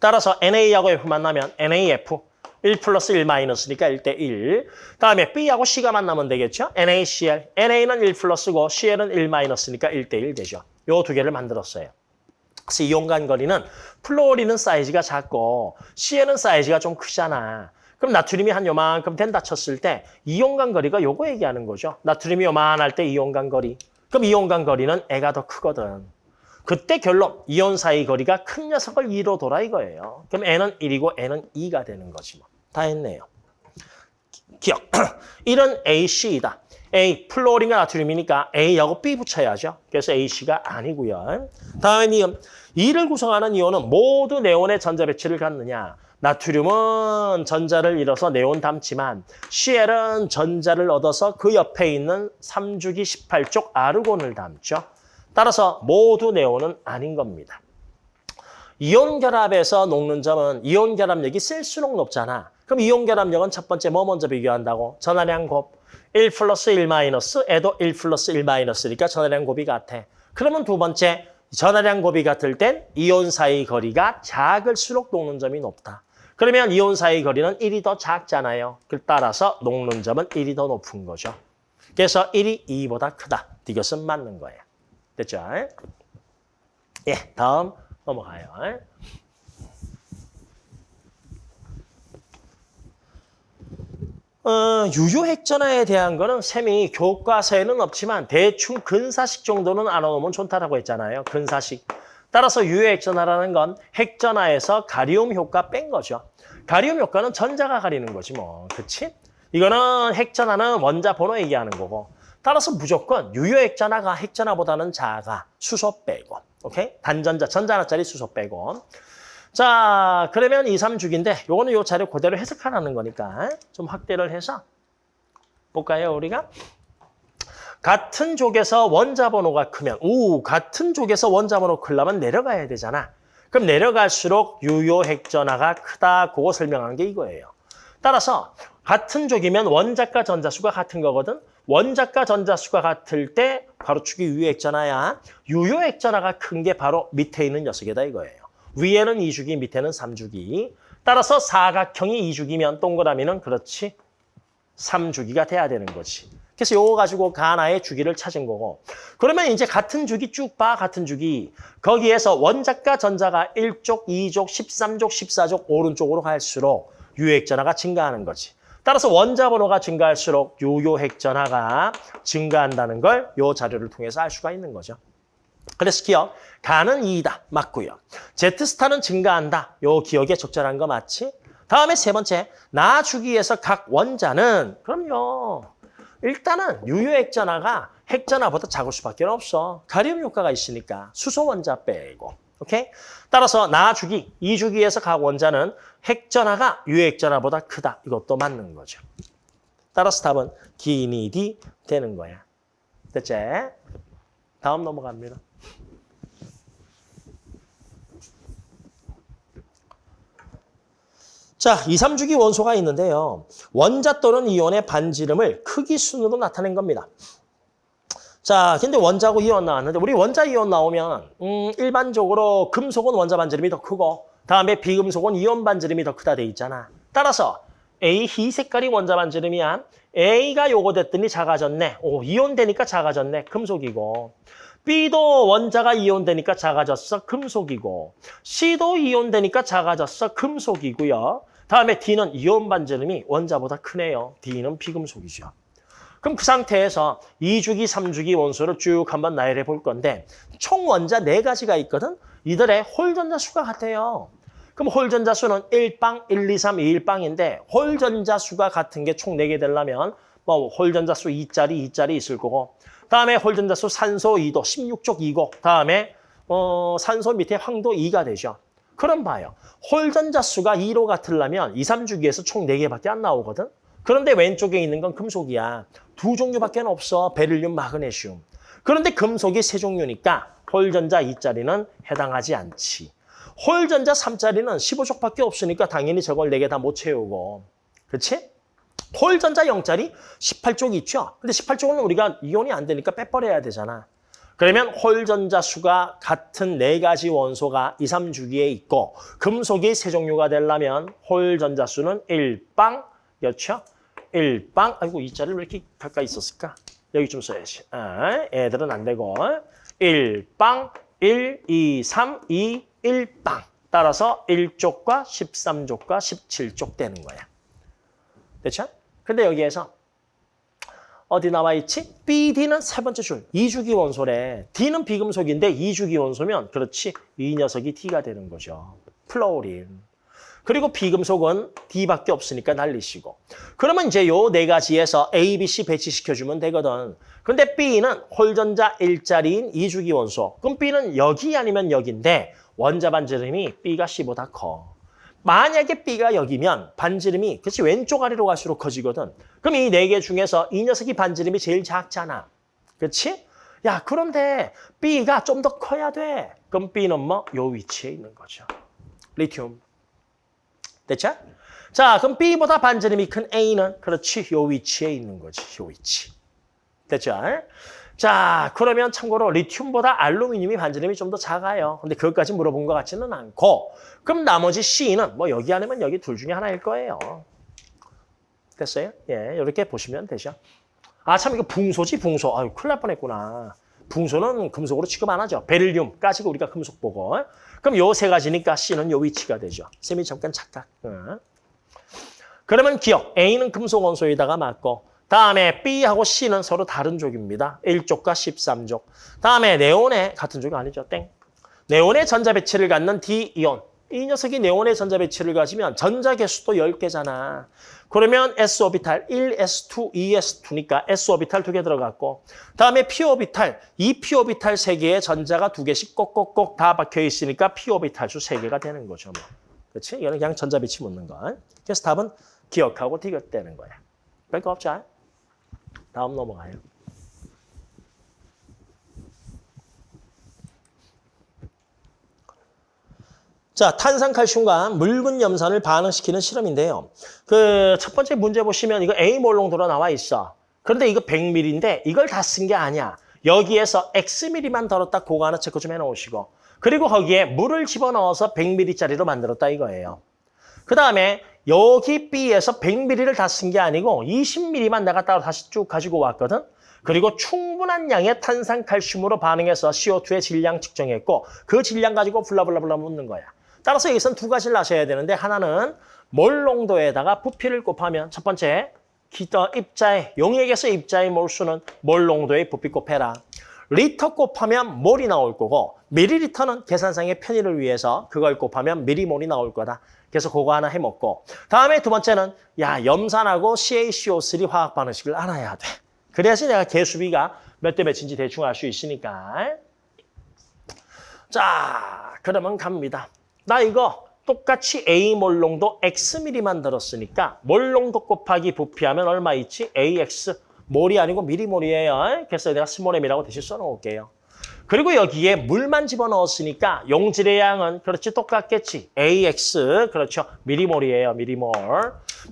따라서 NA하고 F 만나면 NAF 1 플러스 1 마이너스니까 1대 1. 다음에 B하고 C가 만나면 되겠죠? NaCl. NA는 1 플러스고 Cl은 1 마이너스니까 1대 1 되죠. 요 두 개를 만들었어요. 그래서 이온 간 거리는 플로리는 사이즈가 작고 Cl은 사이즈가 좀 크잖아. 그럼 나트륨이 한 요만큼 된다 쳤을 때 이온 간 거리가 요거 얘기하는 거죠. 나트륨이 요만할 때 이온 간 거리. 그럼 이온 간 거리는 애가 더 크거든. 그때 결론, 이온 사이 거리가 큰 녀석을 2로 돌아 이거예요. 그럼 N은 1이고 N은 2가 되는 거지 뭐. 다 했네요. 기억. <clears throat> 1은 AC이다. A, 플로린과 나트륨이니까 A하고 B 붙여야죠. 그래서 AC가 아니고요. 다음에 니은. 이를 구성하는 이온은 모두 네온의 전자 배치를 갖느냐. 나트륨은 전자를 잃어서 네온 담지만 CL은 전자를 얻어서 그 옆에 있는 3주기 18쪽 아르곤을 담죠. 따라서 모두 네온은 아닌 겁니다. 이온 결합에서 녹는 점은 이온 결합력이 쓸수록 높잖아. 그럼 이온 결합력은 첫 번째 뭐 먼저 비교한다고? 전하량 곱. 1 플러스 1 마이너스, 애도 1 플러스 1 마이너스니까 전하량 곱이 같아. 그러면 두 번째, 전하량 곱이 같을 땐 이온 사이 거리가 작을수록 녹는 점이 높다. 그러면 이온 사이 거리는 1이 더 작잖아요. 그 따라서 녹는 점은 1이 더 높은 거죠. 그래서 1이 2보다 크다. 이것은 맞는 거예요. 됐죠? 예, 다음 넘어가요. 어, 유효핵전화에 대한 거는 쌤이 교과서에는 없지만 대충 근사식 정도는 알아놓으면 좋다라고 했잖아요. 근사식. 따라서 유효핵전화라는 건 핵전화에서 가리움 효과 뺀 거죠. 가리움 효과는 전자가 가리는 거지 뭐. 그치? 이거는 핵전화는 원자 번호 얘기하는 거고. 따라서 무조건 유효핵전화가 핵전화보다는 작아. 수소 빼고. 오케이? 단전자, 전자하나짜리 수소 빼고. 자, 그러면 2, 3주기인데 요거는 요 자료 그대로 해석하라는 거니까 좀 확대를 해서 볼까요, 우리가? 같은 족에서 원자 번호가 크면 오, 같은 족에서 원자 번호 크려면 내려가야 되잖아. 그럼 내려갈수록 유효 핵전화가 크다. 그거 설명한 게 이거예요. 따라서 같은 족이면 원자과 전자수가 같은 거거든. 원자과 전자수가 같을 때 바로 축이 유효 핵전화야. 유효 핵전화가 큰 게 바로 밑에 있는 녀석이다 이거예요. 위에는 2주기, 밑에는 3주기. 따라서 사각형이 2주기면 동그라미는 그렇지 3주기가 돼야 되는 거지. 그래서 요거 가지고 가나의 주기를 찾은 거고. 그러면 이제 같은 주기 쭉 봐, 같은 주기. 거기에서 원자과 전자가 1족, 2족, 13족, 14족 오른쪽으로 갈수록 유효핵전화가 증가하는 거지. 따라서 원자 번호가 증가할수록 유효핵전화가 증가한다는 걸 요 자료를 통해서 알 수가 있는 거죠. 그래서 기억, 가는 2이다. 맞고요. 제트스타는 증가한다. 요 기억에 적절한 거 맞지? 다음에 세 번째, 나 주기에서 각 원자는 그럼요. 일단은 유효 핵전화가 핵전화보다 작을 수밖에 없어. 가리움 효과가 있으니까 수소 원자 빼고. 오케이? 따라서 나 주기, 이 주기에서 각 원자는 핵전화가 유효핵전화보다 크다. 이것도 맞는 거죠. 따라서 답은 기니 D 되는 거야. 됐지? 다음 넘어갑니다. 자, 2, 3주기 원소가 있는데요. 원자 또는 이온의 반지름을 크기 순으로 나타낸 겁니다. 자, 근데 원자고 이온 나왔는데 우리 원자 이온 나오면 음, 일반적으로 금속은 원자 반지름이 더 크고 다음에 비금속은 이온 반지름이 더 크다 돼 있잖아. 따라서 A 희 색깔이 원자 반지름이야. A가 요거 됐더니 작아졌네. 오, 이온 되니까 작아졌네. 금속이고. B도 원자가 이온 되니까 작아졌어. 금속이고. C도 이온 되니까 작아졌어. 금속이고요. 다음에 D는 이온 반지름이 원자보다 크네요. D는 비금속이죠. 그럼 그 상태에서 2주기, 3주기 원소를 쭉 한번 나열해 볼 건데 총 원자 네가지가 있거든. 이들의 홀 전자 수가 같아요. 그럼 홀 전자 수는 1빵, 1, 2, 3, 2일빵인데 홀 전자 수가 같은 게 총 네 개 되려면 뭐 홀 전자 수 2짜리, 2짜리 있을 거고 다음에 홀 전자 수 산소 2도, 16족 2고 다음에 어, 산소 밑에 황도 2가 되죠. 그럼 봐요. 홀 전자 수가 2로 같으려면 2, 3주기에서 총 네개밖에 안 나오거든. 그런데 왼쪽에 있는 건 금속이야. 두 종류밖에 없어. 베릴륨, 마그네슘. 그런데 금속이 세 종류니까 홀전자 2짜리는 해당하지 않지. 홀전자 3짜리는 15족밖에 없으니까 당연히 저걸 4개 다 못 채우고. 그렇지? 홀전자 0짜리 18쪽 있죠? 근데 18쪽은 우리가 이온이 안 되니까 빼버려야 되잖아. 그러면 홀전자 수가 같은 네 가지 원소가 2, 3주기에 있고 금속이 세 종류가 되려면 홀전자 수는 1빵, 였죠? 1빵, 아이고 이 자리를 왜 이렇게 가까이 있었을까? 여기 좀 써야지. 아, 애들은 안 되고 1빵, 1, 2, 3, 2, 1빵. 따라서 1족과 13족과 17족 되는 거야. 됐죠? 근데 여기에서 어디 나와 있지? BD는 세 번째 줄, 2주기 원소래. D는 비금속인데 2주기 원소면 그렇지, 이 녀석이 D가 되는 거죠. 플로린. 그리고 비금속은 D밖에 없으니까 날리시고. 그러면 이제 요 네 가지에서 A, B, C 배치시켜주면 되거든. 근데 B는 홀전자 일자리인 이주기 원소. 그럼 B는 여기 아니면 여기인데 원자 반지름이 B가 C보다 커. 만약에 B가 여기면 반지름이 그치 왼쪽 아래로 갈수록 커지거든. 그럼 이 네 개 중에서 이 녀석이 반지름이 제일 작잖아. 그렇지? 야 그런데 B가 좀 더 커야 돼. 그럼 B는 뭐? 요 위치에 있는 거죠. 리튬. 됐죠? 자, 그럼 B보다 반지름이 큰 A는 그렇지, 요 위치에 있는 거지, 요 위치. 됐죠? 자, 그러면 참고로 리튬보다 알루미늄이 반지름이 좀 더 작아요. 근데 그것까지 물어본 것 같지는 않고 그럼 나머지 C는 뭐 여기 아니면 여기 둘 중에 하나일 거예요. 됐어요? 예, 이렇게 보시면 되죠. 아, 참 이거 붕소지, 붕소. 아유, 큰일 날 뻔했구나. 붕소는 금속으로 취급 안 하죠. 베릴륨 까지가 우리가 금속 보고. 그럼 요 세 가지니까 C는 요 위치가 되죠. 쌤이 잠깐 착각. 응. 그러면 기역. A는 금속 원소에다가 맞고 다음에 B하고 C는 서로 다른 쪽입니다. 1족과 13족. 다음에 네온의 같은 족이 아니죠. 땡. 네온의 전자 배치를 갖는 D이온. 이 녀석이 네온의 전자 배치를 가지면 전자 개수도 10개잖아. 그러면 S 오비탈 1, S2, 2, S2니까 S 오비탈 두 개 들어갔고 다음에 P 오비탈, 이 P 오비탈 세 개의 전자가 두 개씩 꼭꼭꼭 다 박혀 있으니까 P 오비탈 수 세 개가 되는 거죠. 뭐. 그렇지? 이거는 그냥 전자 배치 묻는 거. 그래서 답은 기역하고 디귿되는 거야. 별거 없죠? 다음 넘어가요. 자, 탄산칼슘과 묽은 염산을 반응시키는 실험인데요. 그 첫 번째 문제 보시면 이거 A몰 농도로 나와 있어. 그런데 이거 100ml인데 이걸 다 쓴 게 아니야. 여기에서 Xml만 덜었다 그거 하나 체크 좀 해놓으시고. 그리고 거기에 물을 집어넣어서 100ml짜리로 만들었다 이거예요. 그 다음에 여기 B에서 100ml를 다 쓴 게 아니고 20ml만 내가 따로 다시 쭉 가지고 왔거든. 그리고 충분한 양의 탄산칼슘으로 반응해서 CO2의 질량 측정했고 그 질량 가지고 블라블라블라 묻는 거야. 따라서 여기서는 두 가지를 아셔야 되는데 하나는 몰 농도에다가 부피를 곱하면 첫 번째 기더 입자의 용액에서 입자의 몰수는 몰 농도의 부피 곱해라. 리터 곱하면 몰이 나올 거고 미리리터는 계산상의 편의를 위해서 그걸 곱하면 미리몰이 나올 거다. 그래서 그거 하나 해먹고 다음에 두 번째는 야 염산하고 CaCO3 화학 반응식을 알아야 돼. 그래야지 내가 개수비가 몇 대 몇인지 대충 알 수 있으니까. 자, 그러면 갑니다. 나 이거 똑같이 A몰 농도 Xml만 들었으니까 몰 농도 곱하기 부피하면 얼마 있지? AX 몰이 아니고 밀리몰이에요. 그래서 내가 small m이라고 대신 써놓을게요. 그리고 여기에 물만 집어넣었으니까 용질의 양은 그렇지 똑같겠지. AX 그렇죠. 밀리몰이에요. 밀리몰.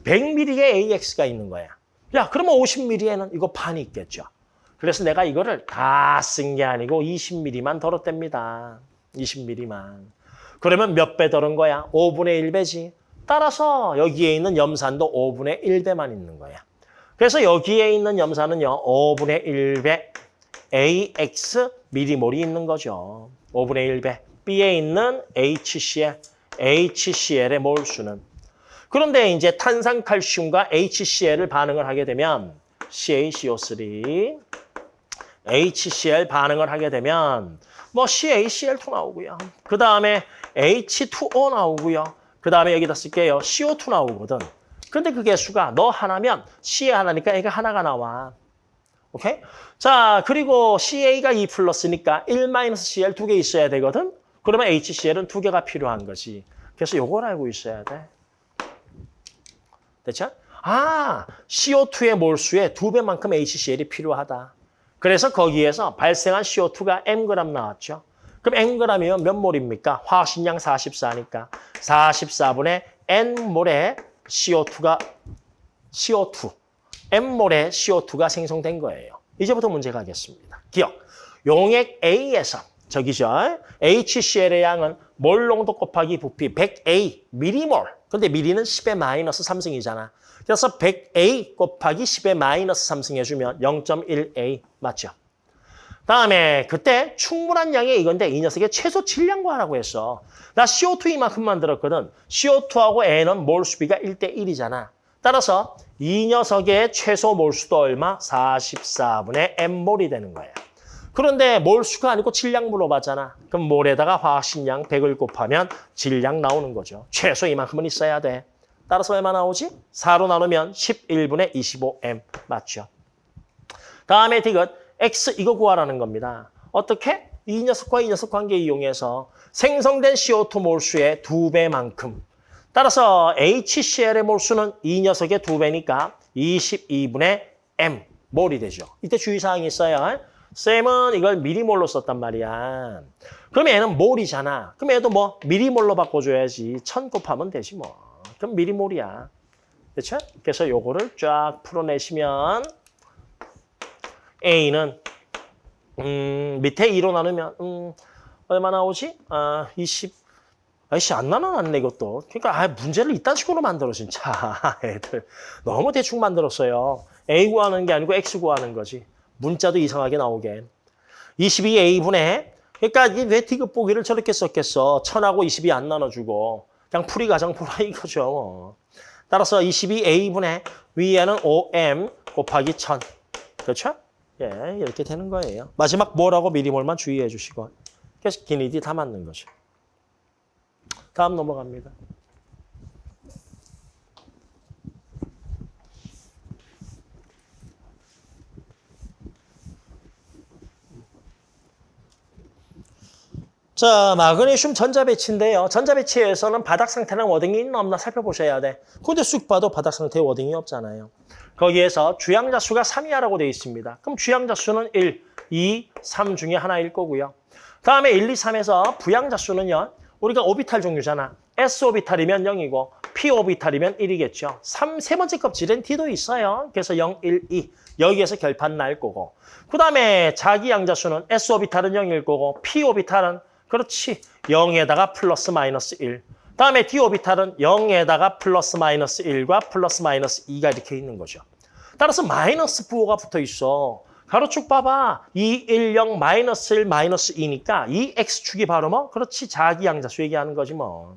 100ml에 AX가 있는 거야. 야 그러면 50ml에는 이거 반이 있겠죠. 그래서 내가 이거를 다 쓴 게 아니고 20ml만 덜었답니다. 20ml만. 그러면 몇배 덜은 거야? 5분의 1배지. 따라서 여기에 있는 염산도 5분의 1배만 있는 거야. 그래서 여기에 있는 염산은요. 5분의 1배 AX 미리몰이 있는 거죠. 5분의 1배. B에 있는 HCl, HCl의 몰수는. 그런데 이제 탄산칼슘과 HCl을 반응을 하게 되면 CaCO3, HCl 반응을 하게 되면 뭐 CaCl2 나오고요. 그 다음에 H2O 나오고요. 그 다음에 여기다 쓸게요. CO2 나오거든. 근데 그 개수가 너 하나면 CA 하나니까 애가 하나가 나와. 오케이? 자, 그리고 CA가 2 플러스니까 1-CL 두 개 있어야 되거든? 그러면 HCl은 두 개가 필요한 거지. 그래서 요걸 알고 있어야 돼. 됐죠? 아, CO2의 몰수에 두 배만큼 HCl이 필요하다. 그래서 거기에서 발생한 CO2가 Mg 나왔죠. 그럼 Mg이면 몇 몰입니까? 화학식량 44니까 44분의 N몰의 CO2가 CO2, M몰의 CO2가 생성된 거예요. 이제부터 문제 가 겠습니다. 기억, 용액 A에서 저기죠. HCl의 양은 몰 농도 곱하기 부피 100A 미리몰. 근데 미리는 10의 마이너스 3승이잖아. 그래서 100A 곱하기 10의 마이너스 3승 해주면 0.1A 맞죠? 다음에 그때 충분한 양의 이건데 이 녀석의 최소 질량 구하라고 했어. 나 CO2 이만큼 만 들었거든. CO2하고 N은 몰수비가 1대 1이잖아. 따라서 이 녀석의 최소 몰수도 얼마? 44분의 M몰이 되는 거야. 그런데 몰수가 아니고 질량 물어봤잖아. 그럼 몰에다가 화학식량 100을 곱하면 질량 나오는 거죠. 최소 이만큼은 있어야 돼. 따라서 얼마 나오지? 4로 나누면 11분의 25m 맞죠? 다음에 디귿 X 이거 구하라는 겁니다. 어떻게? 이 녀석과 이 녀석 관계 이용해서 생성된 CO2 몰수의 두배만큼 따라서 HCl의 몰수는 이 녀석의 두배니까 22분의 M 몰이 되죠. 이때 주의사항이 있어요. 쌤은 이걸 미리몰로 썼단 말이야. 그럼 얘는 몰이잖아. 그럼 얘도 뭐 미리몰로 바꿔줘야지. 천 곱하면 되지 뭐. 그럼 미리몰이야. 그렇죠? 그래서 요거를 쫙 풀어내시면 A는 음, 밑에 2로 나누면 음, 얼마 나오지? 아, 20. 아이씨 안 나눠놨네 이것도. 그러니까 아, 문제를 이딴 식으로 만들어 진짜 애들 너무 대충 만들었어요. A 구하는 게 아니고 X 구하는 거지. 문자도 이상하게 나오게. 22A분의 그러니까 이게 왜 디귿 보기를 저렇게 썼겠어. 천하고 22안 나눠주고 그냥 풀이 가장 보라 <laughs> 이거죠. 뭐. 따라서 22A분의 위에는 5M 곱하기 1000. 그렇죠? 예, 이렇게 되는 거예요. 마지막 뭐라고 미리몰만 주의해 주시고. 그래서 기니디 다 맞는 거죠. 다음 넘어갑니다. 자, 마그네슘 전자배치인데요. 전자배치에서는 바닥 상태는 wording이 있나 없나 살펴보셔야 돼. 근데 쑥 봐도 바닥 상태에 wording이 없잖아요. 거기에서 주양자 수가 3이하라고 되어 있습니다. 그럼 주양자 수는 1, 2, 3 중에 하나일 거고요. 다음에 1, 2, 3에서 부양자 수는요. 우리가 오비탈 종류잖아. S 오비탈이면 0이고 P 오비탈이면 1이겠죠. 3, 세 번째 껍질엔 D도 있어요. 그래서 0, 1, 2. 여기에서 결판 날 거고. 그 다음에 자기 양자 수는 S 오비탈은 0일 거고 P 오비탈은 그렇지. 0에다가 플러스 마이너스 1. 다음에 D 오비탈은 0에다가 플러스 마이너스 1과 플러스 마이너스 2가 이렇게 있는 거죠. 따라서 마이너스 부호가 붙어 있어. 가로축 봐봐. 2, 1, 0, 마이너스 1, 마이너스 2니까 이 X축이 바로 뭐? 그렇지. 자기양자수 얘기하는 거지 뭐.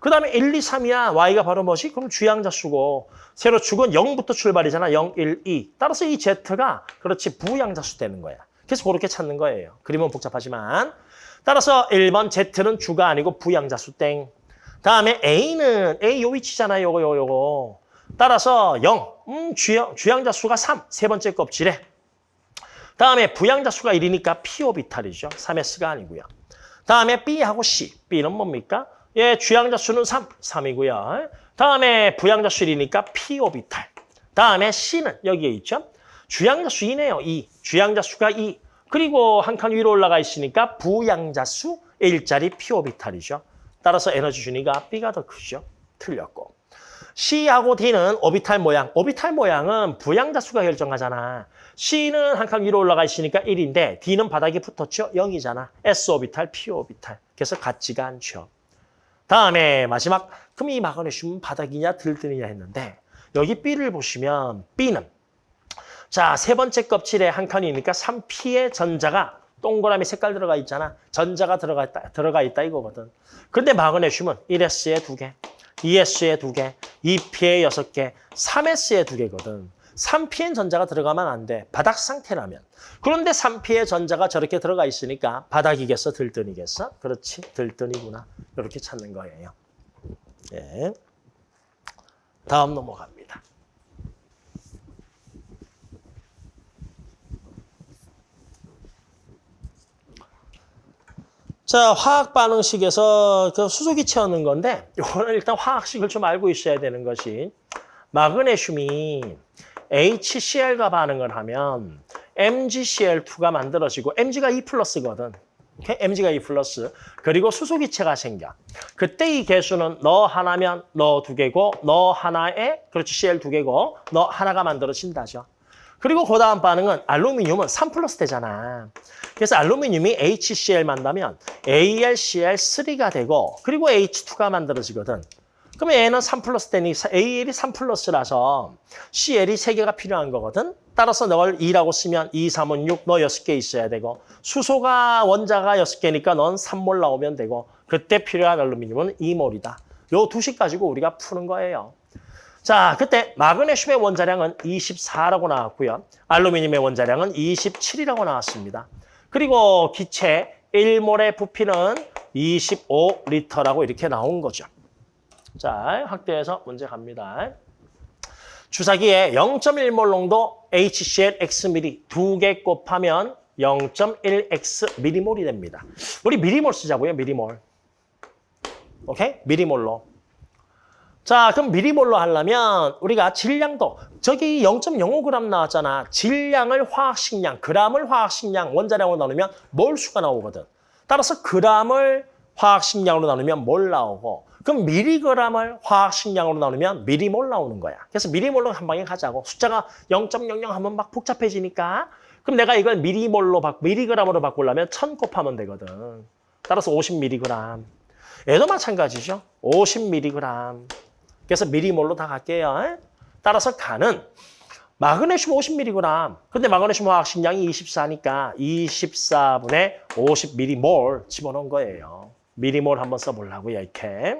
그 다음에 1, 2, 3이야. Y가 바로 뭐지? 그럼 주양자수고. 세로축은 0부터 출발이잖아. 0, 1, 2. 따라서 이 Z가 그렇지. 부양자수 되는 거야. 그래서 그렇게 찾는 거예요. 그림은 복잡하지만. 따라서 1번 Z는 주가 아니고 부양자수 땡. 다음에 A는 A 요 위치잖아요. 요거 요거 요거. 따라서 0. 음, 주양, 주양자수가 3. 세 번째 껍질에. 다음에 부양자수가 1이니까 P오비탈이죠. 3S가 아니고요. 다음에 B하고 C. B는 뭡니까? 예, 주양자수는 3. 3이고요. 다음에 부양자수 1이니까 P오비탈. 다음에 C는 여기에 있죠. 주양자수 2네요. 2. 주양자수가 2. 그리고 한 칸 위로 올라가 있으니까 부양자수 1짜리 P오비탈이죠. 따라서 에너지 준위가 B가 더 크죠. 틀렸고. C하고 D는 오비탈 모양. 오비탈 모양은 부양자수가 결정하잖아. C는 한 칸 위로 올라가 있으니까 1인데 D는 바닥에 붙었죠? 0이잖아. S 오비탈, P 오비탈. 그래서 같지가 않죠. 다음에 마지막 그럼 이 마그네슘은 바닥이냐 들뜨느냐 했는데 여기 B를 보시면 B는 자, 세 번째 껍질에 한 칸이니까 3P의 전자가 동그라미 색깔 들어가 있잖아. 전자가 들어가 있다, 들어가 있다 이거거든. 근데 마그네슘은 1S에 두 개, 2S에 두 개, 2P에 여섯 개, 3S에 두 개거든. 3P엔 전자가 들어가면 안 돼. 바닥 상태라면. 그런데 3P의 전자가 저렇게 들어가 있으니까 바닥이겠어? 들뜬이겠어? 그렇지. 들뜬이구나. 이렇게 찾는 거예요. 예. 다음 넘어갑니다. 자, 화학 반응식에서 그 수소기 채우는 건데 이거는 일단 화학식을 좀 알고 있어야 되는 것이 마그네슘이 HCl과 반응을 하면 MgCl2가 만들어지고 Mg가 E 플러스거든. Mg가 E 플러스. 그리고 수소기체가 생겨. 그때 이 개수는 너 하나면 너 두 개고 너 하나에 그렇지 Cl 두 개고 너 하나가 만들어진다죠. 그리고 그 다음 반응은 알루미늄은 3 플러스 되잖아. 그래서 알루미늄이 HCl 만나면 AlCl3가 되고 그리고 H2가 만들어지거든. 그러면 얘는 3 플러스 되니 AL이 3 플러스라서 CL이 3개가 필요한 거거든. 따라서 널 2라고 쓰면 2, 3은 6, 너 6개 있어야 되고 수소가 원자가 6개니까 넌 3몰 나오면 되고 그때 필요한 알루미늄은 2몰이다. 요 두 식 가지고 우리가 푸는 거예요. 자, 그때 마그네슘의 원자량은 24라고 나왔고요. 알루미늄의 원자량은 27이라고 나왔습니다. 그리고 기체 1몰의 부피는 25리터라고 이렇게 나온 거죠. 자, 확대해서 문제 갑니다. 주사기에 0.1몰 농도 HCl Xml 두 개 곱하면 0.1X 미리몰이 됩니다. 우리 미리몰 쓰자고요, 미리몰. 오케이? 미리몰로. 자, 그럼 미리몰로 하려면 우리가 질량도 저기 0.05g 나왔잖아. 질량을 화학식량, g을 화학식량, 원자량으로 나누면 몰수가 나오거든. 따라서 g을 화학식량으로 나누면 몰 나오고 그럼 미리그램을 화학식량으로 나누면 미리몰 나오는 거야. 그래서 미리몰로 한 방에 가자고. 숫자가 0.00 하면 막 복잡해지니까 그럼 내가 이걸 미리몰로 바, 미리그램으로 바꾸려면 1000 곱하면 되거든. 따라서 50mg. 얘도 마찬가지죠. 50mg. 그 래서 미리몰로 다 갈게요. 따라서 가는 마그네슘 50mg. 근데 마그네슘 화학식량이 24니까 24분의 50m몰 집어넣은 거예요. 미리몰 한번 써보려고요, 이렇게.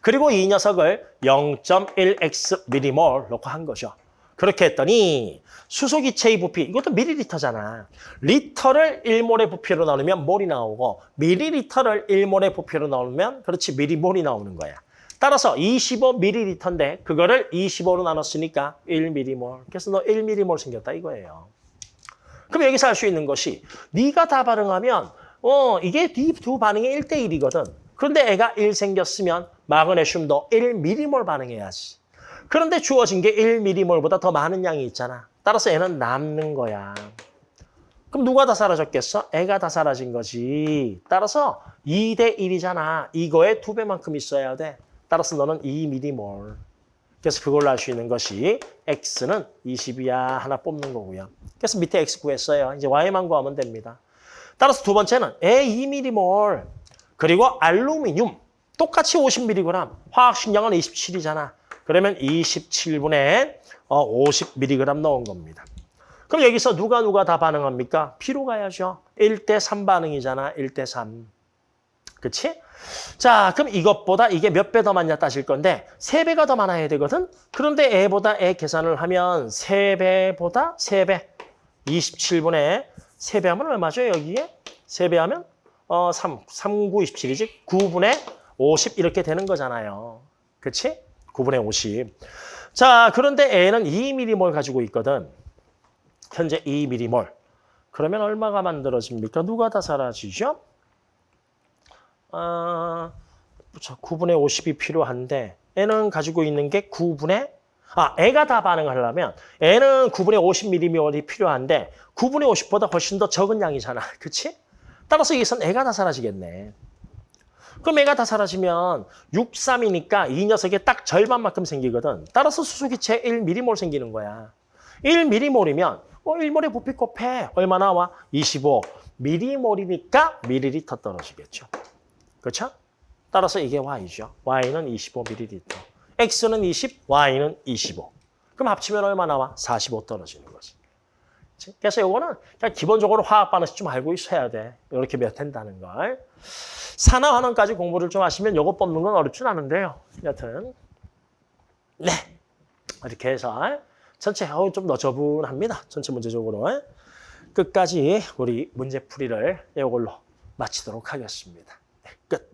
그리고 이 녀석을 0.1x 미리몰 넣고 한 거죠. 그렇게 했더니 수소기체의 부피, 이것도 미리리터잖아. 리터를 1몰의 부피로 나누면 몰이 나오고 미리리터를 1몰의 부피로 나누면 그렇지 미리몰이 나오는 거야. 따라서 25ml인데 그거를 25로 나눴으니까 1m몰. 그래서 너 1m몰 생겼다 이거예요. 그럼 여기서 알수 있는 것이 네가 다 반응하면 어 이게 네두 반응이 1대1이거든. 그런데 애가 1 생겼으면 마그네슘도 1m몰 반응해야지. 그런데 주어진 게 1m몰보다 더 많은 양이 있잖아. 따라서 애는 남는 거야. 그럼 누가 다 사라졌겠어? 애가 다 사라진 거지. 따라서 2대 1이잖아. 이거의 두 배만큼 있어야 돼. 따라서 너는 2m몰. 그래서 그걸로 알수 있는 것이 x는 20이야 하나 뽑는 거고요. 그래서 밑에 x 구했어요. 이제 y만 구하면 됩니다. 따라서 두 번째는 에 2m몰 그리고 알루미늄 똑같이 50mg 화학식량은 27이잖아. 그러면 27분의 50mg 넣은 겁니다. 그럼 여기서 누가 누가 다 반응합니까? B로 가야죠. 1대 3 반응이잖아. 1대 3. 그치? 자, 그럼 이것보다 이게 몇 배 더 많냐 따질 건데 세배가더 많아야 되거든? 그런데 애보다 애 계산을 하면 세배보다세 배 27분의 세 배 하면 얼마죠, 여기에? 세 배 하면 어, 3, 3, 9, 27이지? 9분의 50 이렇게 되는 거잖아요. 그치? 9분의 50. 자, 그런데 애는 2m몰 가지고 있거든. 현재 2m몰. 그러면 얼마가 만들어집니까? 누가 다 사라지죠? 아, 자, 9분의 50이 필요한데 애는 가지고 있는 게 9분의 아, 애가 다 반응하려면 애는 9분의 50ml이 필요한데 9분의 50보다 훨씬 더 적은 양이잖아. <laughs> 그치? 따라서 여기선 애가 다 사라지겠네. 그럼 애가 다 사라지면 6, 3이니까 이 녀석이 딱 절반만큼 생기거든. 따라서 수소기체 1m몰 생기는 거야. 1m몰이면 어, 1몰의 부피 곱해. 얼마 나와? 25. m몰이니까 밀리리터 떨어지겠죠. 그렇죠? 따라서 이게 y죠. y는 25ml. x는 20, y는 25. 그럼 합치면 얼마 나와? 45 떨어지는 거지. 그치? 그래서 요거는 그냥 기본적으로 화학 반응식 좀 알고 있어야 돼. 이렇게 몇 된다는 걸. 산화 환원까지 공부를 좀 하시면 요거 뽑는 건 어렵진 않은데요. 여튼 네 이렇게 해서 전체 어, 좀 너저분합니다. 전체 문제적으로 끝까지 우리 문제풀이를 이걸로 마치도록 하겠습니다. 네, 끝.